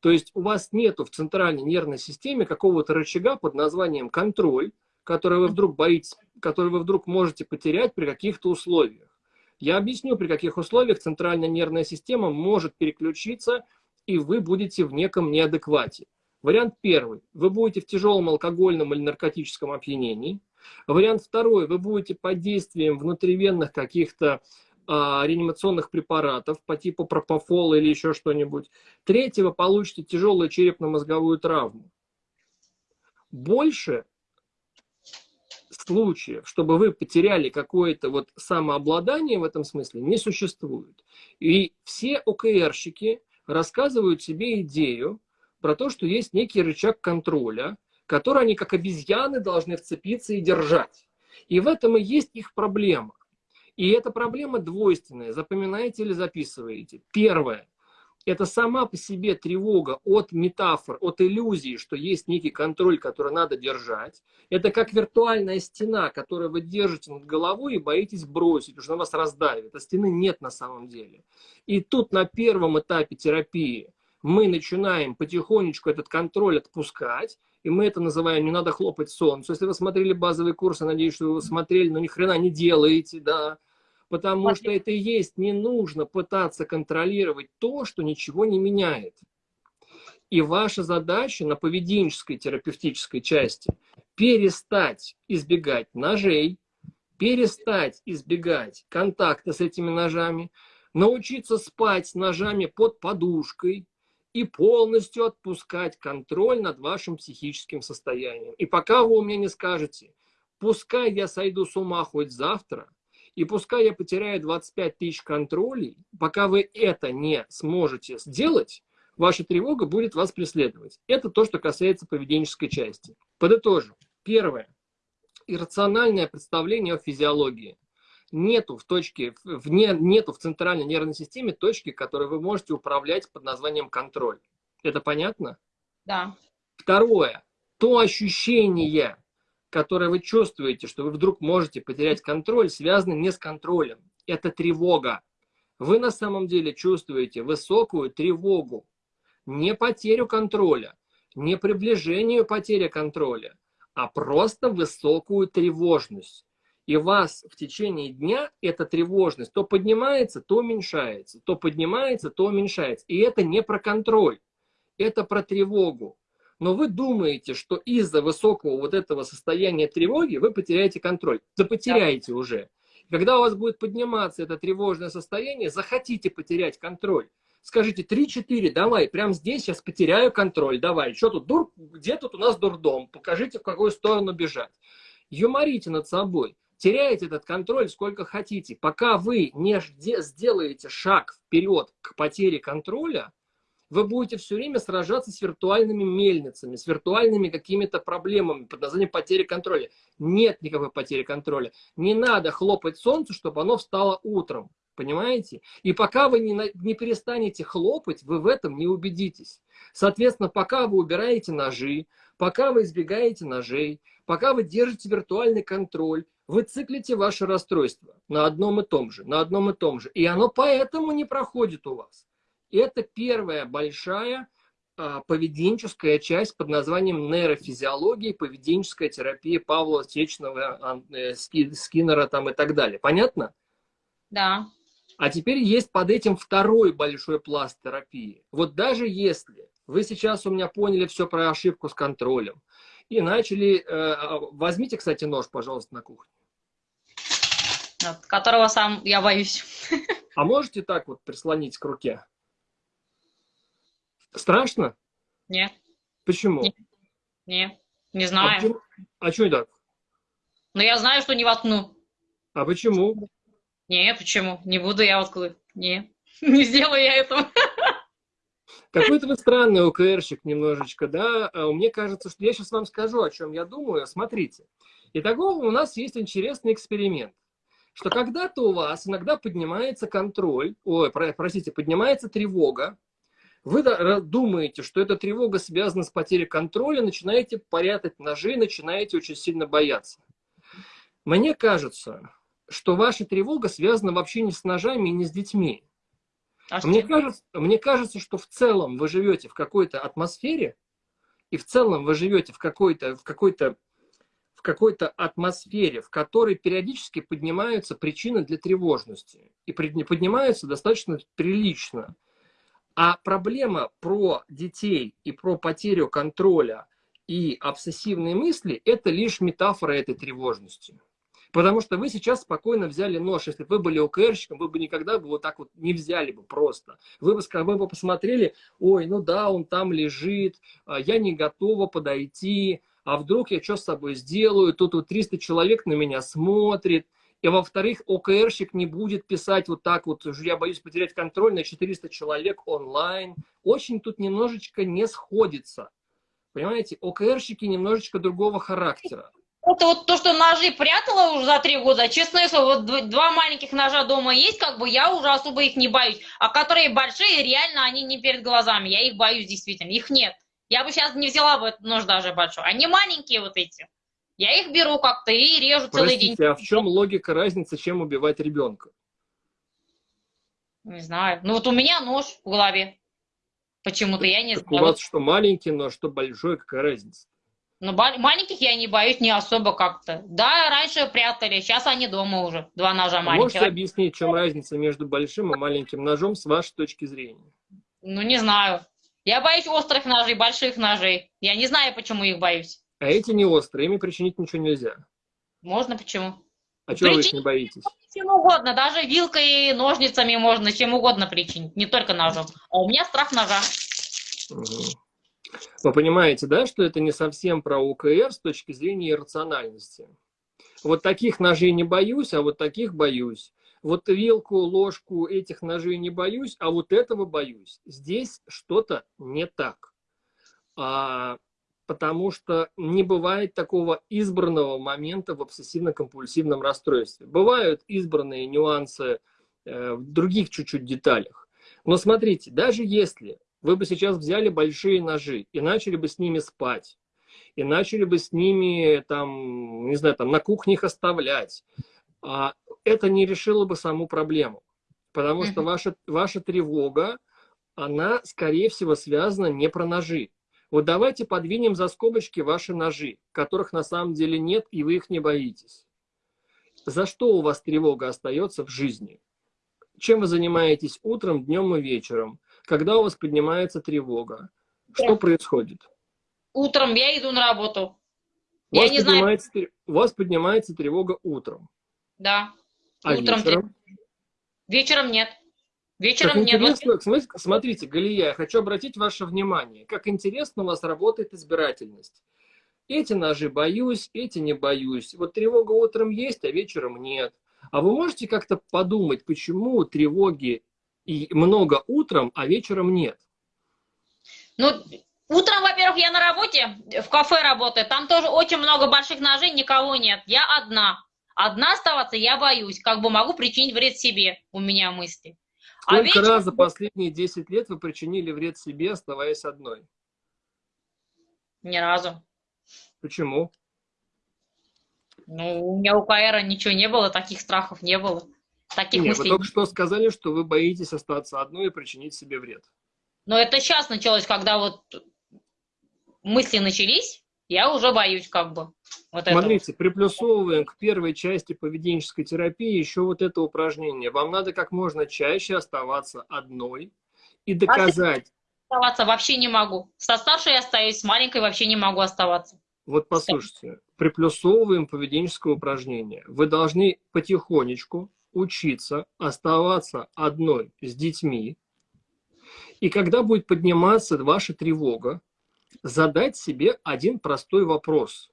То есть у вас нету в центральной нервной системе какого-то рычага под названием контроль, который вы вдруг боитесь, который вы вдруг можете потерять при каких-то условиях. Я объясню, при каких условиях центральная нервная система может переключиться, и вы будете в неком неадеквате. Вариант первый. Вы будете в тяжелом алкогольном или наркотическом опьянении. Вариант второй. Вы будете под действием внутривенных каких-то а, реанимационных препаратов по типу пропофола или еще что-нибудь. Третий. Вы получите тяжелую черепно-мозговую травму. Больше случаев, чтобы вы потеряли какое-то вот самообладание в этом смысле, не существует. И все ОКРщики рассказывают себе идею про то, что есть некий рычаг контроля, который они как обезьяны должны вцепиться и держать. И в этом и есть их проблема. И эта проблема двойственная. Запоминаете или записываете? Первое. Это сама по себе тревога от метафор, от иллюзии, что есть некий контроль, который надо держать. Это как виртуальная стена, которую вы держите над головой и боитесь бросить, потому что она вас раздавит. А стены нет на самом деле. И тут на первом этапе терапии мы начинаем потихонечку этот контроль отпускать, и мы это называем «не надо хлопать солнцу». Если вы смотрели базовый курс, я надеюсь, что вы смотрели, но ни хрена не делаете, да, потому что это и есть, не нужно пытаться контролировать то, что ничего не меняет. И ваша задача на поведенческой терапевтической части перестать избегать ножей, перестать избегать контакта с этими ножами, научиться спать с ножами под подушкой и полностью отпускать контроль над вашим психическим состоянием. И пока вы у меня не скажете, пускай я сойду с ума хоть завтра, и пускай я потеряю 25 тысяч контролей, пока вы это не сможете сделать, ваша тревога будет вас преследовать. Это то, что касается поведенческой части. Подытожу. Первое. Иррациональное представление о физиологии. Нету в точке, в, не, нету в центральной нервной системе точки, которой вы можете управлять под названием контроль. Это понятно? Да. Второе. То ощущение, которое вы чувствуете, что вы вдруг можете потерять контроль, связано не с контролем. Это тревога. Вы на самом деле чувствуете высокую тревогу. Не потерю контроля, не приближение потери контроля, а просто высокую тревожность. И вас в течение дня эта тревожность то поднимается, то уменьшается, то поднимается, то уменьшается. И это не про контроль, это про тревогу но вы думаете, что из-за высокого вот этого состояния тревоги вы потеряете контроль. Да потеряете да. уже. Когда у вас будет подниматься это тревожное состояние, захотите потерять контроль. Скажите 3-4, давай, прямо здесь сейчас потеряю контроль, давай. Что тут, дур, где тут у нас дурдом? Покажите, в какую сторону бежать. Юморите над собой. Теряете этот контроль сколько хотите. Пока вы не сделаете шаг вперед к потере контроля, вы будете все время сражаться с виртуальными мельницами, с виртуальными какими-то проблемами под названием потери контроля. Нет никакой потери контроля. Не надо хлопать солнцу, чтобы оно встало утром. Понимаете? И пока вы не, не перестанете хлопать, вы в этом не убедитесь. Соответственно, пока вы убираете ножи, пока вы избегаете ножей, пока вы держите виртуальный контроль, вы циклите ваше расстройство на одном и том же, на одном и том же. И оно поэтому не проходит у вас. Это первая большая а, поведенческая часть под названием нейрофизиология, поведенческая терапия Павла Течного, э, Скиннера там и так далее. Понятно? Да. А теперь есть под этим второй большой пласт терапии. Вот даже если вы сейчас у меня поняли все про ошибку с контролем и начали... Э, а, возьмите, кстати, нож, пожалуйста, на кухне. От которого сам я боюсь. А можете так вот прислонить к руке? Страшно? Нет. Почему? Нет, не, не а знаю. А, почему? а что так? Ну, я знаю, что не воткну. А почему? Не, почему? Не буду я воткнуть. Не, не сделаю я этого. Какой-то вы странный ОКРщик немножечко, да? А мне кажется, что я сейчас вам скажу, о чем я думаю. Смотрите. Итого у нас есть интересный эксперимент. Что когда-то у вас иногда поднимается контроль, ой, простите, поднимается тревога, вы думаете, что эта тревога связана с потерей контроля, начинаете порятать ножи, начинаете очень сильно бояться. Мне кажется, что ваша тревога связана вообще не с ножами и не с детьми. А мне, кажется, мне кажется, что в целом вы живете в какой-то атмосфере, и в целом вы живете в какой-то в какой-то в какой-то атмосфере, в которой периодически поднимаются причины для тревожности. И поднимаются достаточно прилично. А проблема про детей и про потерю контроля и обсессивные мысли – это лишь метафора этой тревожности. Потому что вы сейчас спокойно взяли нож. Если бы вы были ОКРщиком, вы бы никогда бы вот так вот не взяли бы просто. Вы бы, вы бы посмотрели, ой, ну да, он там лежит, а я не готова подойти, а вдруг я что с собой сделаю, тут вот 300 человек на меня смотрит, и во-вторых, ОКРщик не будет писать вот так вот, я боюсь потерять контроль на 400 человек онлайн. Очень тут немножечко не сходится. Понимаете, ОКРщики немножечко другого характера. вот, вот то, что ножи прятала уже за три года, честное слово, вот два маленьких ножа дома есть, как бы я уже особо их не боюсь. А которые большие, реально они не перед глазами. Я их боюсь действительно. Их нет. Я бы сейчас не взяла бы этот нож даже большой. Они маленькие вот эти. Я их беру как-то и режу целый день. Простите, а в чем логика разницы, чем убивать ребенка? Не знаю. Ну вот у меня нож в голове. Почему-то я не Так знаю. у вас что маленький нож, что большой, какая разница? Ну, маленьких я не боюсь не особо как-то. Да, раньше прятали, сейчас они дома уже. Два ножа А Можете маленьких. объяснить, в чем разница между большим и маленьким ножом с вашей точки зрения? Ну, не знаю. Я боюсь острых ножей, больших ножей. Я не знаю, почему их боюсь. А эти не острые, ими причинить ничего нельзя. Можно почему? А чего вы их не боитесь? Чем угодно, даже вилкой ножницами можно чем угодно причинить, не только ножом. А у меня страх ножа. Мгм. Вы понимаете, да, что это не совсем про УКР с точки зрения иррациональности? Вот таких ножей не боюсь, а вот таких боюсь. Вот вилку, ложку этих ножей не боюсь, а вот этого боюсь. Здесь что-то не так. А, потому что не бывает такого избранного момента в обсессивно-компульсивном расстройстве. Бывают избранные нюансы э, в других чуть-чуть деталях. Но смотрите, даже если вы бы сейчас взяли большие ножи и начали бы с ними спать, и начали бы с ними, там, не знаю, там, на кухне их оставлять, а, это не решило бы саму проблему. Потому что ваша, ваша тревога, она, скорее всего, связана не про ножи. Вот давайте подвинем за скобочки ваши ножи, которых на самом деле нет, и вы их не боитесь. За что у вас тревога остается в жизни? Чем вы занимаетесь утром, днем и вечером? Когда у вас поднимается тревога? Что происходит? Утром я иду на работу. У Я вас, не знаю. у вас поднимается тревога утром, Да. А Утром вечером? Вечером нет. Как Вечером нет. Вот интересно, смотрите, смотрите, Галия, я хочу обратить ваше внимание, как интересно у вас работает избирательность. Эти ножи боюсь, эти не боюсь. Вот тревога утром есть, а вечером нет. А вы можете как-то подумать, почему тревоги и много утром, а вечером нет? Ну, утром, во-первых, я на работе, в кафе работаю, там тоже очень много больших ножей, никого нет. Я одна. Одна оставаться я боюсь, как бы могу причинить вред себе, у меня мысли. А Сколько вечером- раз за последние 10 лет вы причинили вред себе, оставаясь одной? Ни разу. Почему? Ну, у меня у КР ничего не было, таких страхов не было. Таких Нет, вы мыслей. только что сказали, что вы боитесь остаться одной и причинить себе вред. Но это сейчас началось, когда вот мысли начались, я уже боюсь как бы. Вот этого. Смотрите, приплюсовываем к первой части поведенческой терапии еще вот это упражнение. Вам надо как можно чаще оставаться одной и доказать. Оставаться вообще не могу. Со старшей я остаюсь, с маленькой вообще не могу оставаться. Вот послушайте, приплюсовываем поведенческое упражнение. Вы должны потихонечку учиться оставаться одной с детьми. И когда будет подниматься ваша тревога, задать себе один простой вопрос.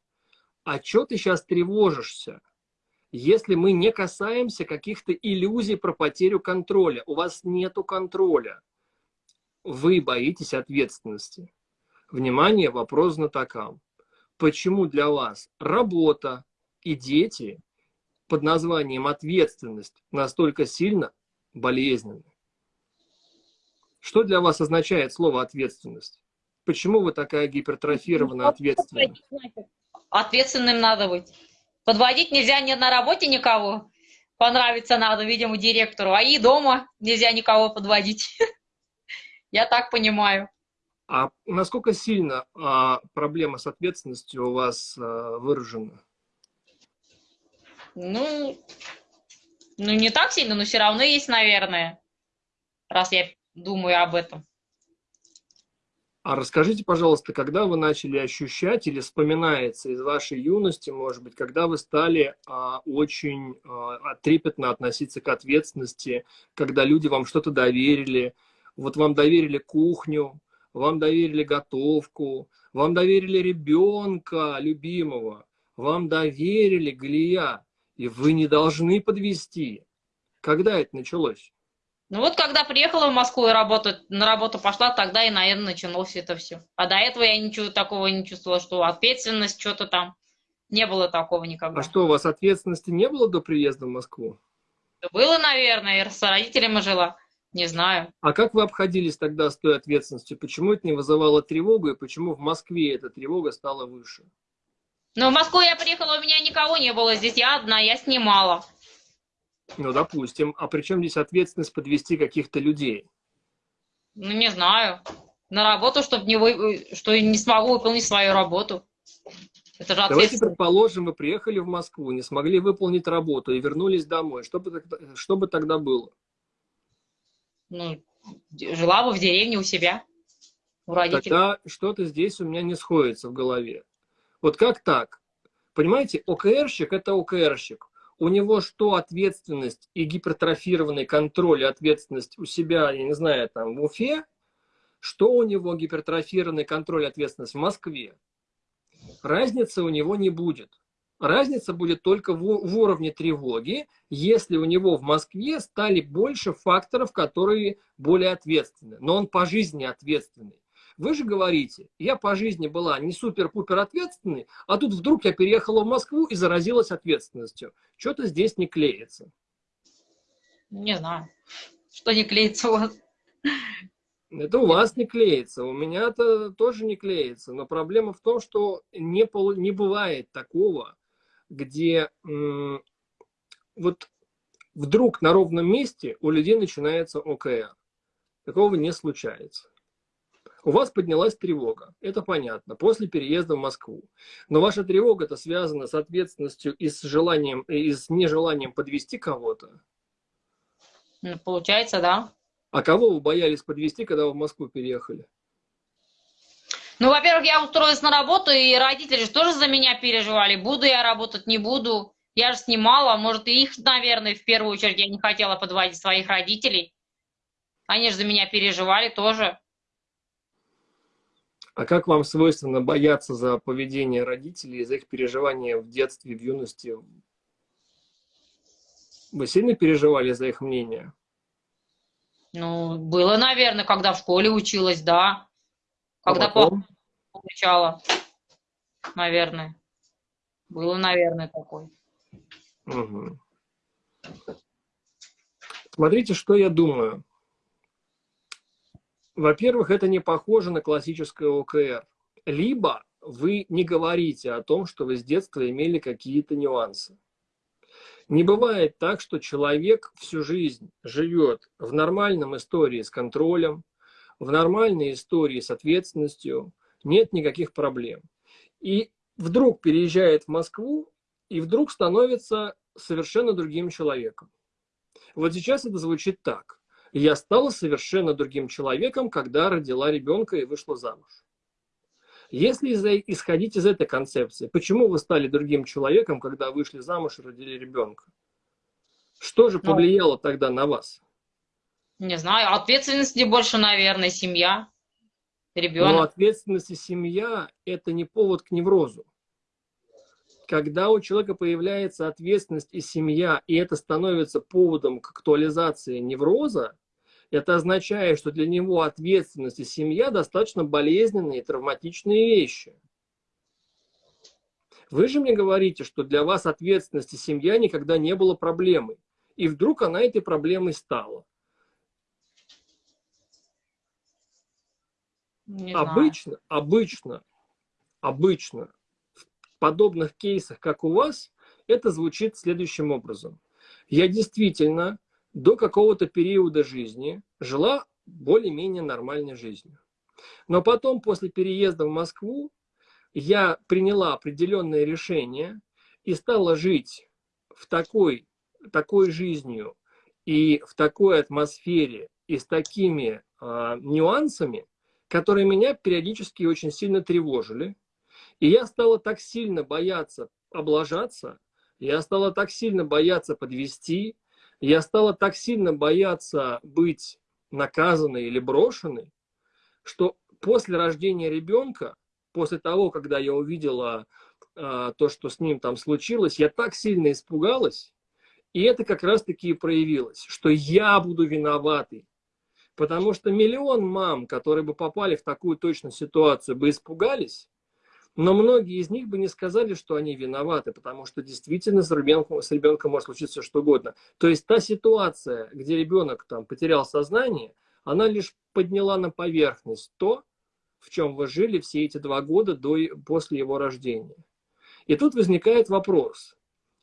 А что ты сейчас тревожишься? Если мы не касаемся каких-то иллюзий про потерю контроля, у вас нету контроля, вы боитесь ответственности. Внимание, вопрос знатокам. Почему для вас работа и дети под названием ответственность настолько сильно болезненны? Что для вас означает слово ответственность? Почему вы такая гипертрофированно ответственная? Ответственным надо быть. Подводить нельзя ни на работе никого. Понравиться надо, видимо, директору. А и дома нельзя никого подводить. Я так понимаю. А насколько сильно а, проблема с ответственностью у вас а, выражена? Ну, ну, не так сильно, но все равно есть, наверное, раз я думаю об этом. А расскажите, пожалуйста, когда вы начали ощущать или вспоминается из вашей юности, может быть, когда вы стали а, очень а, трепетно относиться к ответственности, когда люди вам что-то доверили, вот вам доверили кухню, вам доверили готовку, вам доверили ребенка любимого, вам доверили Галия, и вы не должны подвести. Когда это началось? Ну вот когда приехала в Москву и работать, на работу пошла, тогда и, наверное, началось это все. А до этого я ничего такого не чувствовала, что ответственность, что-то там. Не было такого никогда. А что, у вас ответственности не было до приезда в Москву? Было, наверное, и с родителями жила. Не знаю. А как вы обходились тогда с той ответственностью? Почему это не вызывало тревогу, и почему в Москве эта тревога стала выше? Но в Москву я приехала, у меня никого не было здесь, я одна, я снимала. Ну, допустим. А при чем здесь ответственность подвести каких-то людей? Ну, не знаю. На работу, чтобы не, вы... что не смогу выполнить свою работу. Это же Давайте предположим, вы приехали в Москву, не смогли выполнить работу и вернулись домой. Что бы, что бы тогда было? Ну, жила бы в деревне у себя, у родителей. Тогда что-то здесь у меня не сходится в голове. Вот как так? Понимаете, ОКРщик – это ОКРщик. У него что ответственность и гипертрофированный контроль и ответственность у себя, я не знаю, там в Уфе, что у него гипертрофированный контроль и ответственность в Москве. Разницы у него не будет. Разница будет только в, в уровне тревоги, если у него в Москве стали больше факторов, которые более ответственны. Но он по жизни ответственный. Вы же говорите, я по жизни была не супер-пупер ответственной, а тут вдруг я переехала в Москву и заразилась ответственностью. Что-то здесь не клеится. Не знаю, что не клеится у вас. Это у вас не клеится, у меня-то тоже не клеится. Но проблема в том, что не, полу, не бывает такого, где вот вдруг на ровном месте у людей начинается ОКР. Такого не случается. У вас поднялась тревога, это понятно, после переезда в Москву. Но ваша тревога это связана с ответственностью и с желанием, и с нежеланием подвести кого-то. Получается, да. А кого вы боялись подвести, когда вы в Москву переехали? Ну, во-первых, я устроилась на работу, и родители же тоже за меня переживали. Буду я работать, не буду. Я же снимала, может, и их, наверное, в первую очередь я не хотела подводить своих родителей. Они же за меня переживали тоже. А как вам свойственно бояться за поведение родителей, за их переживания в детстве, в юности? Вы сильно переживали за их мнение? Ну, было, наверное, когда в школе училась, да. А Когда а получала, наверное. Было, наверное, такой. Угу. Смотрите, что я думаю. Во-первых, это не похоже на классическое ОКР. Либо вы не говорите о том, что вы с детства имели какие-то нюансы. Не бывает так, что человек всю жизнь живет в нормальном истории с контролем, в нормальной истории с ответственностью, нет никаких проблем. И вдруг переезжает в Москву и вдруг становится совершенно другим человеком. Вот сейчас это звучит так. Я стала совершенно другим человеком, когда родила ребенка и вышла замуж. Если исходить из этой концепции, почему вы стали другим человеком, когда вышли замуж и родили ребенка? Что же ну, повлияло ну, тогда на вас? Не знаю, ответственности больше, наверное, семья, ребенок. Но ответственность и семья – это не повод к неврозу. Когда у человека появляется ответственность и семья, и это становится поводом к актуализации невроза, это означает, что для него ответственность и семья достаточно болезненные и травматичные вещи. Вы же мне говорите, что для вас ответственность и семья никогда не было проблемой. И вдруг она этой проблемой стала. Не обычно, знаю. обычно, обычно в подобных кейсах, как у вас, это звучит следующим образом. Я действительно до какого-то периода жизни жила более-менее нормальной жизнью. Но потом, после переезда в Москву, я приняла определенное решение и стала жить в такой, такой жизнью и в такой атмосфере и с такими э, нюансами, которые меня периодически очень сильно тревожили. И я стала так сильно бояться облажаться, я стала так сильно бояться подвести, я стала так сильно бояться быть наказанной или брошенной, что после рождения ребенка, после того, когда я увидела э, то, что с ним там случилось, я так сильно испугалась, и это как раз-таки и проявилось, что я буду виноватый. Потому что миллион мам, которые бы попали в такую точно ситуацию, бы испугались, Но многие из них бы не сказали, что они виноваты, потому что действительно с ребенком, с ребенком может случиться что угодно. То есть та ситуация, где ребенок там потерял сознание, она лишь подняла на поверхность то, в чем вы жили все эти два года до, после его рождения. И тут возникает вопрос,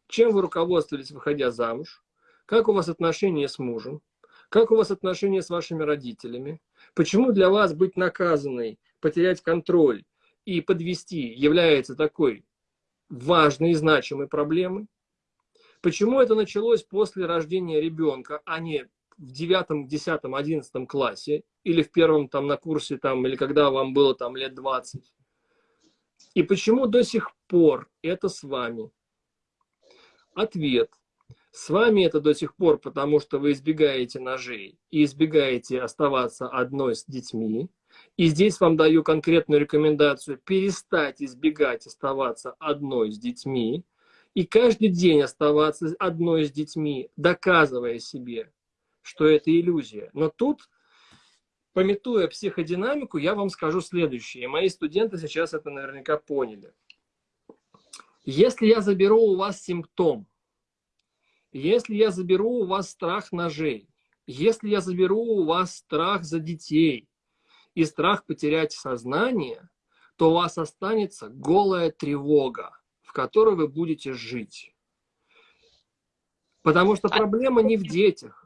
чем вы руководствовались, выходя замуж, как у вас отношения с мужем, как у вас отношения с вашими родителями, почему для вас быть наказанной, потерять контроль, и подвести является такой важной и значимой проблемой? Почему это началось после рождения ребенка, а не в девятом, десятом, одиннадцатом классе или в первом там на курсе там или когда вам было там лет 20? И почему до сих пор это с вами? Ответ. С вами это до сих пор, потому что вы избегаете ножей и избегаете оставаться одной с детьми, и здесь вам даю конкретную рекомендацию перестать избегать оставаться одной с детьми и каждый день оставаться одной с детьми, доказывая себе, что это иллюзия. Но тут, пометуя психодинамику, я вам скажу следующее. Мои студенты сейчас это наверняка поняли. Если я заберу у вас симптом, если я заберу у вас страх ножей, если я заберу у вас страх за детей, и страх потерять сознание, то у вас останется голая тревога, в которой вы будете жить. Потому что а проблема не в детях.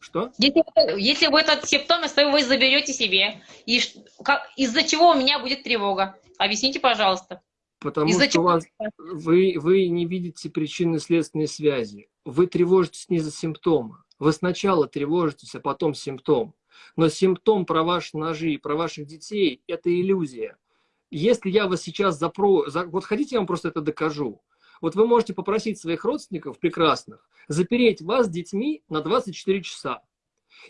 Что? Если, если вы этот симптом, если вы заберете себе, и из-за чего у меня будет тревога? Объясните, пожалуйста. Потому что чего? вас, вы, вы не видите причинно-следственной связи. Вы тревожитесь не за симптомы. Вы сначала тревожитесь, а потом симптом. Но симптом про ваши ножи про ваших детей – это иллюзия. Если я вас сейчас запро... Вот хотите, я вам просто это докажу. Вот вы можете попросить своих родственников прекрасных запереть вас с детьми на 24 часа.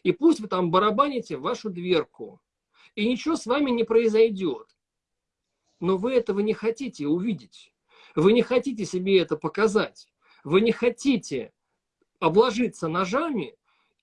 И пусть вы там барабаните в вашу дверку. И ничего с вами не произойдет. Но вы этого не хотите увидеть. Вы не хотите себе это показать. Вы не хотите обложиться ножами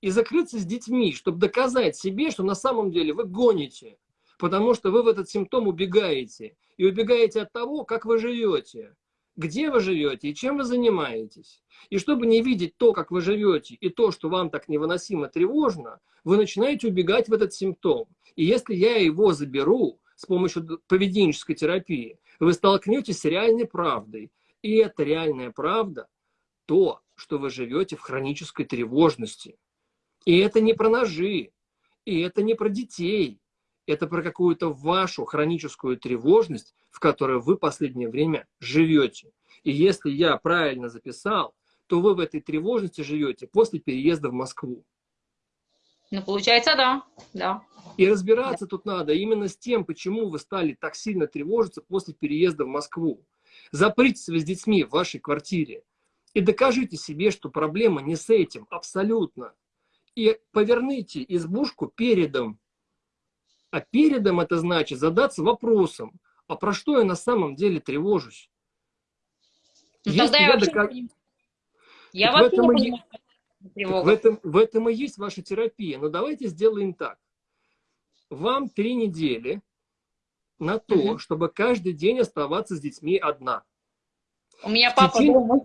и закрыться с детьми, чтобы доказать себе, что на самом деле вы гоните, потому что вы в этот симптом убегаете. И убегаете от того, как вы живете, где вы живете и чем вы занимаетесь. И чтобы не видеть то, как вы живете, и то, что вам так невыносимо тревожно, вы начинаете убегать в этот симптом. И если я его заберу с помощью поведенческой терапии, вы столкнетесь с реальной правдой. И эта реальная правда – то, что вы живете в хронической тревожности. И это не про ножи, и это не про детей. Это про какую-то вашу хроническую тревожность, в которой вы последнее время живете. И если я правильно записал, то вы в этой тревожности живете после переезда в Москву. Ну, получается, да. да. И разбираться да. тут надо именно с тем, почему вы стали так сильно тревожиться после переезда в Москву. Запритесь вы с детьми в вашей квартире и докажите себе, что проблема не с этим абсолютно и поверните избушку передом. А передом это значит задаться вопросом, а про что я на самом деле тревожусь? Ну, тогда я, я вообще доказ... не... Я в этом, не и... в, этом, в этом и есть ваша терапия. Но давайте сделаем так. Вам три недели на то, угу. чтобы каждый день оставаться с детьми одна. У меня папа течение... дома.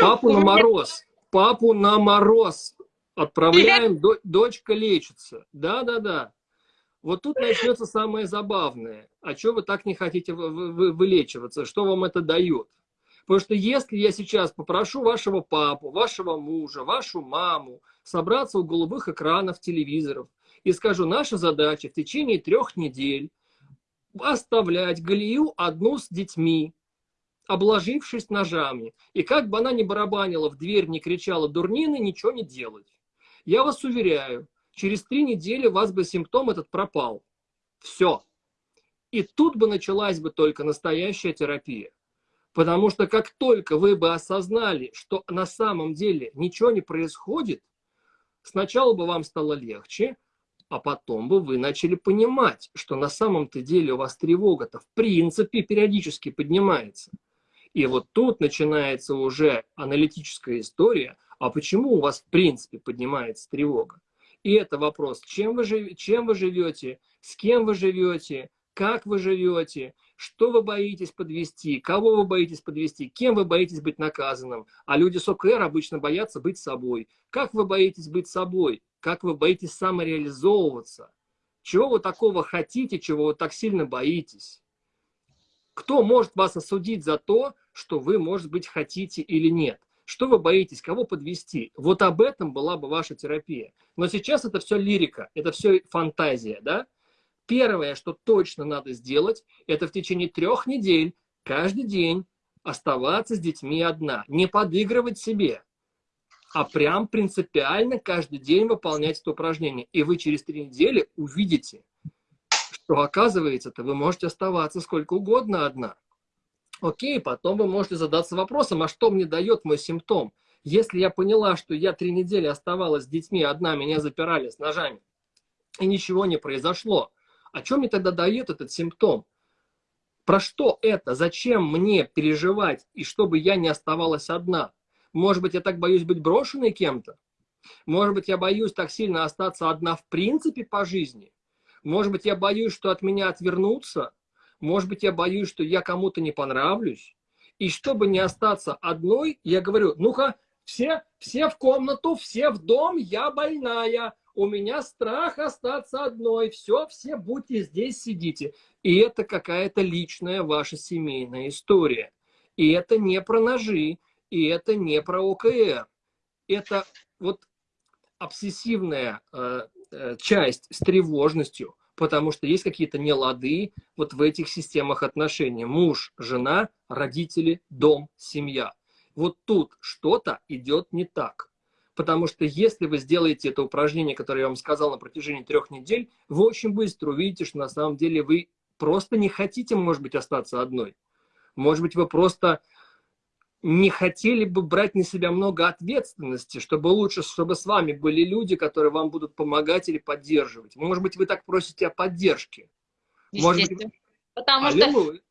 Папу на мороз. Папу на мороз. Отправляем, до, дочка лечится. Да-да-да. Вот тут начнется самое забавное. А что вы так не хотите вы, вы, вылечиваться? Что вам это дает? Потому что если я сейчас попрошу вашего папу, вашего мужа, вашу маму собраться у голубых экранов телевизоров и скажу, наша задача в течение трех недель оставлять Галию одну с детьми, обложившись ножами. И как бы она ни барабанила в дверь, не кричала дурнины, ничего не делать. Я вас уверяю, через три недели у вас бы симптом этот пропал. Все. И тут бы началась бы только настоящая терапия. Потому что как только вы бы осознали, что на самом деле ничего не происходит, сначала бы вам стало легче, а потом бы вы начали понимать, что на самом-то деле у вас тревога-то в принципе периодически поднимается. И вот тут начинается уже аналитическая история, а почему у вас в принципе поднимается тревога? И это вопрос, чем вы, жив... чем вы живете, с кем вы живете, как вы живете, что вы боитесь подвести, кого вы боитесь подвести, кем вы боитесь быть наказанным. А люди с ОКР обычно боятся быть собой. Как вы боитесь быть собой? Как вы боитесь самореализовываться? Чего вы такого хотите, чего вы так сильно боитесь? Кто может вас осудить за то, что вы, может быть, хотите или нет? Что вы боитесь, кого подвести? Вот об этом была бы ваша терапия. Но сейчас это все лирика, это все фантазия, да? Первое, что точно надо сделать, это в течение трех недель, каждый день оставаться с детьми одна. Не подыгрывать себе, а прям принципиально каждый день выполнять это упражнение. И вы через три недели увидите, что оказывается-то вы можете оставаться сколько угодно одна. Окей, потом вы можете задаться вопросом, а что мне дает мой симптом? Если я поняла, что я три недели оставалась с детьми одна, меня запирали с ножами, и ничего не произошло, о чем мне тогда дает этот симптом? Про что это? Зачем мне переживать, и чтобы я не оставалась одна? Может быть, я так боюсь быть брошенной кем-то? Может быть, я боюсь так сильно остаться одна в принципе по жизни? Может быть, я боюсь, что от меня отвернутся? Может быть, я боюсь, что я кому-то не понравлюсь. И чтобы не остаться одной, я говорю, ну-ка, все, все в комнату, все в дом, я больная. У меня страх остаться одной. Все, все будьте здесь, сидите. И это какая-то личная ваша семейная история. И это не про ножи, и это не про ОКР. Это вот обсессивная э, э, часть с тревожностью, потому что есть какие-то нелады вот в этих системах отношений. Муж, жена, родители, дом, семья. Вот тут что-то идет не так. Потому что если вы сделаете это упражнение, которое я вам сказал на протяжении трех недель, вы очень быстро увидите, что на самом деле вы просто не хотите, может быть, остаться одной. Может быть, вы просто не хотели бы брать на себя много ответственности, чтобы лучше, чтобы с вами были люди, которые вам будут помогать или поддерживать. Может быть, вы так просите о поддержке. Может быть... Потому Аллилуйя. что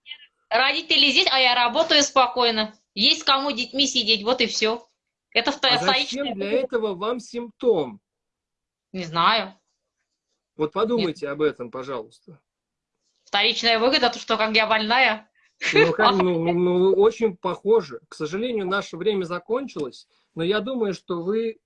родители здесь, а я работаю спокойно. Есть кому детьми сидеть, вот и все. Это а зачем для этого вам симптом? Не знаю. Вот подумайте Нет. об этом, пожалуйста. Вторичная выгода, то что как я больная. Ну, ну, ну, очень похоже. К сожалению, наше время закончилось, но я думаю, что вы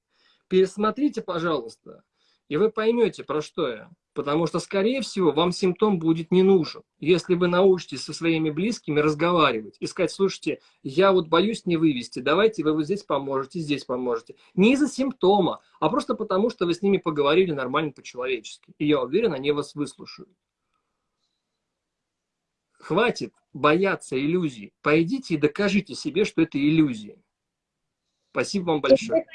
пересмотрите, пожалуйста, и вы поймете, про что я. Потому что, скорее всего, вам симптом будет не нужен. Если вы научитесь со своими близкими разговаривать и сказать, слушайте, я вот боюсь не вывести, давайте вы вот здесь поможете, здесь поможете. Не из-за симптома, а просто потому, что вы с ними поговорили нормально по-человечески. И я уверен, они вас выслушают. Хватит бояться иллюзий. Пойдите и докажите себе, что это иллюзии. Спасибо вам большое.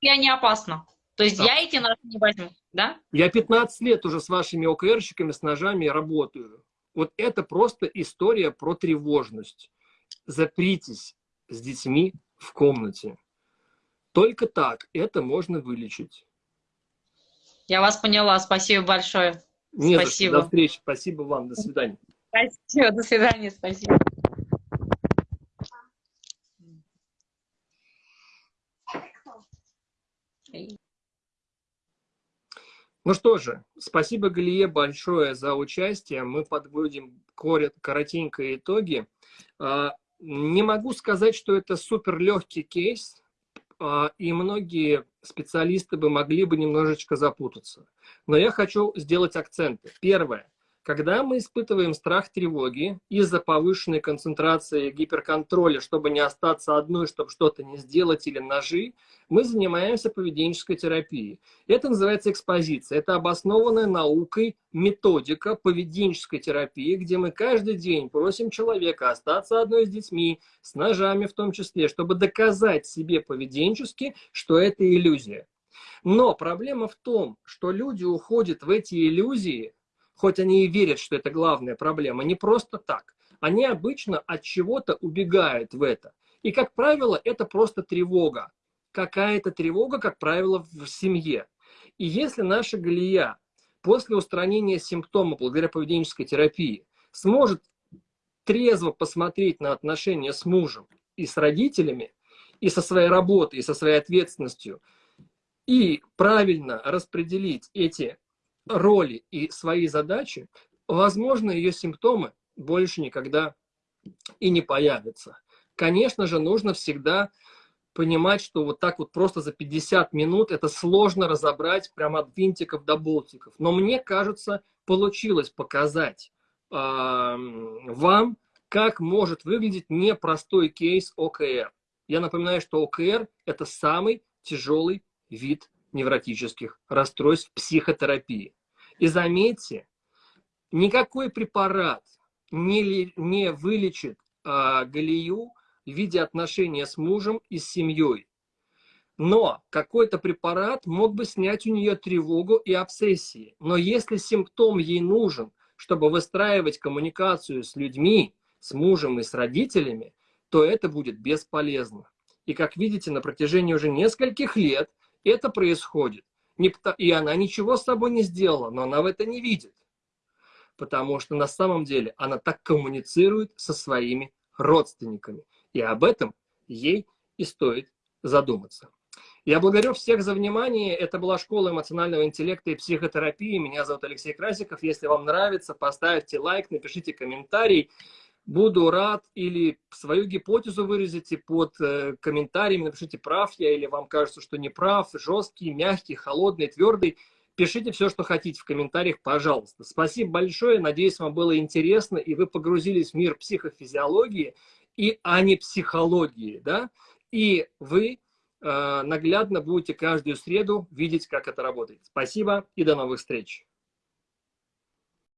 Я не опасна. То есть да. я эти ножи не возьму, да? Я 15 лет уже с вашими ОКРщиками, с ножами работаю. Вот это просто история про тревожность. Запритесь с детьми в комнате. Только так это можно вылечить. Я вас поняла. Спасибо большое. Не спасибо. За что. До встречи. Спасибо вам. До свидания. Спасибо. До свидания. Спасибо. Ну что же, спасибо, Галие, большое за участие. Мы подводим коротенько итоги. А, не могу сказать, что это супер легкий кейс, а, и многие специалисты бы могли бы немножечко запутаться. Но я хочу сделать акценты. Первое. Когда мы испытываем страх тревоги из-за повышенной концентрации гиперконтроля, чтобы не остаться одной, чтобы что-то не сделать или ножи, мы занимаемся поведенческой терапией. Это называется экспозиция. Это обоснованная наукой методика поведенческой терапии, где мы каждый день просим человека остаться одной с детьми, с ножами в том числе, чтобы доказать себе поведенчески, что это иллюзия. Но проблема в том, что люди уходят в эти иллюзии, хоть они и верят, что это главная проблема, не просто так. Они обычно от чего-то убегают в это. И, как правило, это просто тревога. Какая-то тревога, как правило, в семье. И если наша Галия после устранения симптома благодаря поведенческой терапии сможет трезво посмотреть на отношения с мужем и с родителями, и со своей работой, и со своей ответственностью, и правильно распределить эти роли и свои задачи, возможно, ее симптомы больше никогда и не появятся. Конечно же, нужно всегда понимать, что вот так вот просто за 50 минут это сложно разобрать прямо от винтиков до болтиков. Но мне кажется, получилось показать э, вам, как может выглядеть непростой кейс ОКР. Я напоминаю, что ОКР – это самый тяжелый вид невротических расстройств психотерапии. И заметьте, никакой препарат не, не вылечит э, Галию в виде отношения с мужем и с семьей. Но какой-то препарат мог бы снять у нее тревогу и обсессии. Но если симптом ей нужен, чтобы выстраивать коммуникацию с людьми, с мужем и с родителями, то это будет бесполезно. И как видите, на протяжении уже нескольких лет это происходит. И она ничего с собой не сделала, но она в это не видит. Потому что на самом деле она так коммуницирует со своими родственниками. И об этом ей и стоит задуматься. Я благодарю всех за внимание. Это была школа эмоционального интеллекта и психотерапии. Меня зовут Алексей Красиков. Если вам нравится, поставьте лайк, напишите комментарий. Буду рад или свою гипотезу выразите под э, комментариями, напишите, прав я или вам кажется, что не прав, жесткий, мягкий, холодный, твердый. Пишите все, что хотите в комментариях, пожалуйста. Спасибо большое, надеюсь, вам было интересно, и вы погрузились в мир психофизиологии, и, а не психологии, да? И вы э, наглядно будете каждую среду видеть, как это работает. Спасибо и до новых встреч.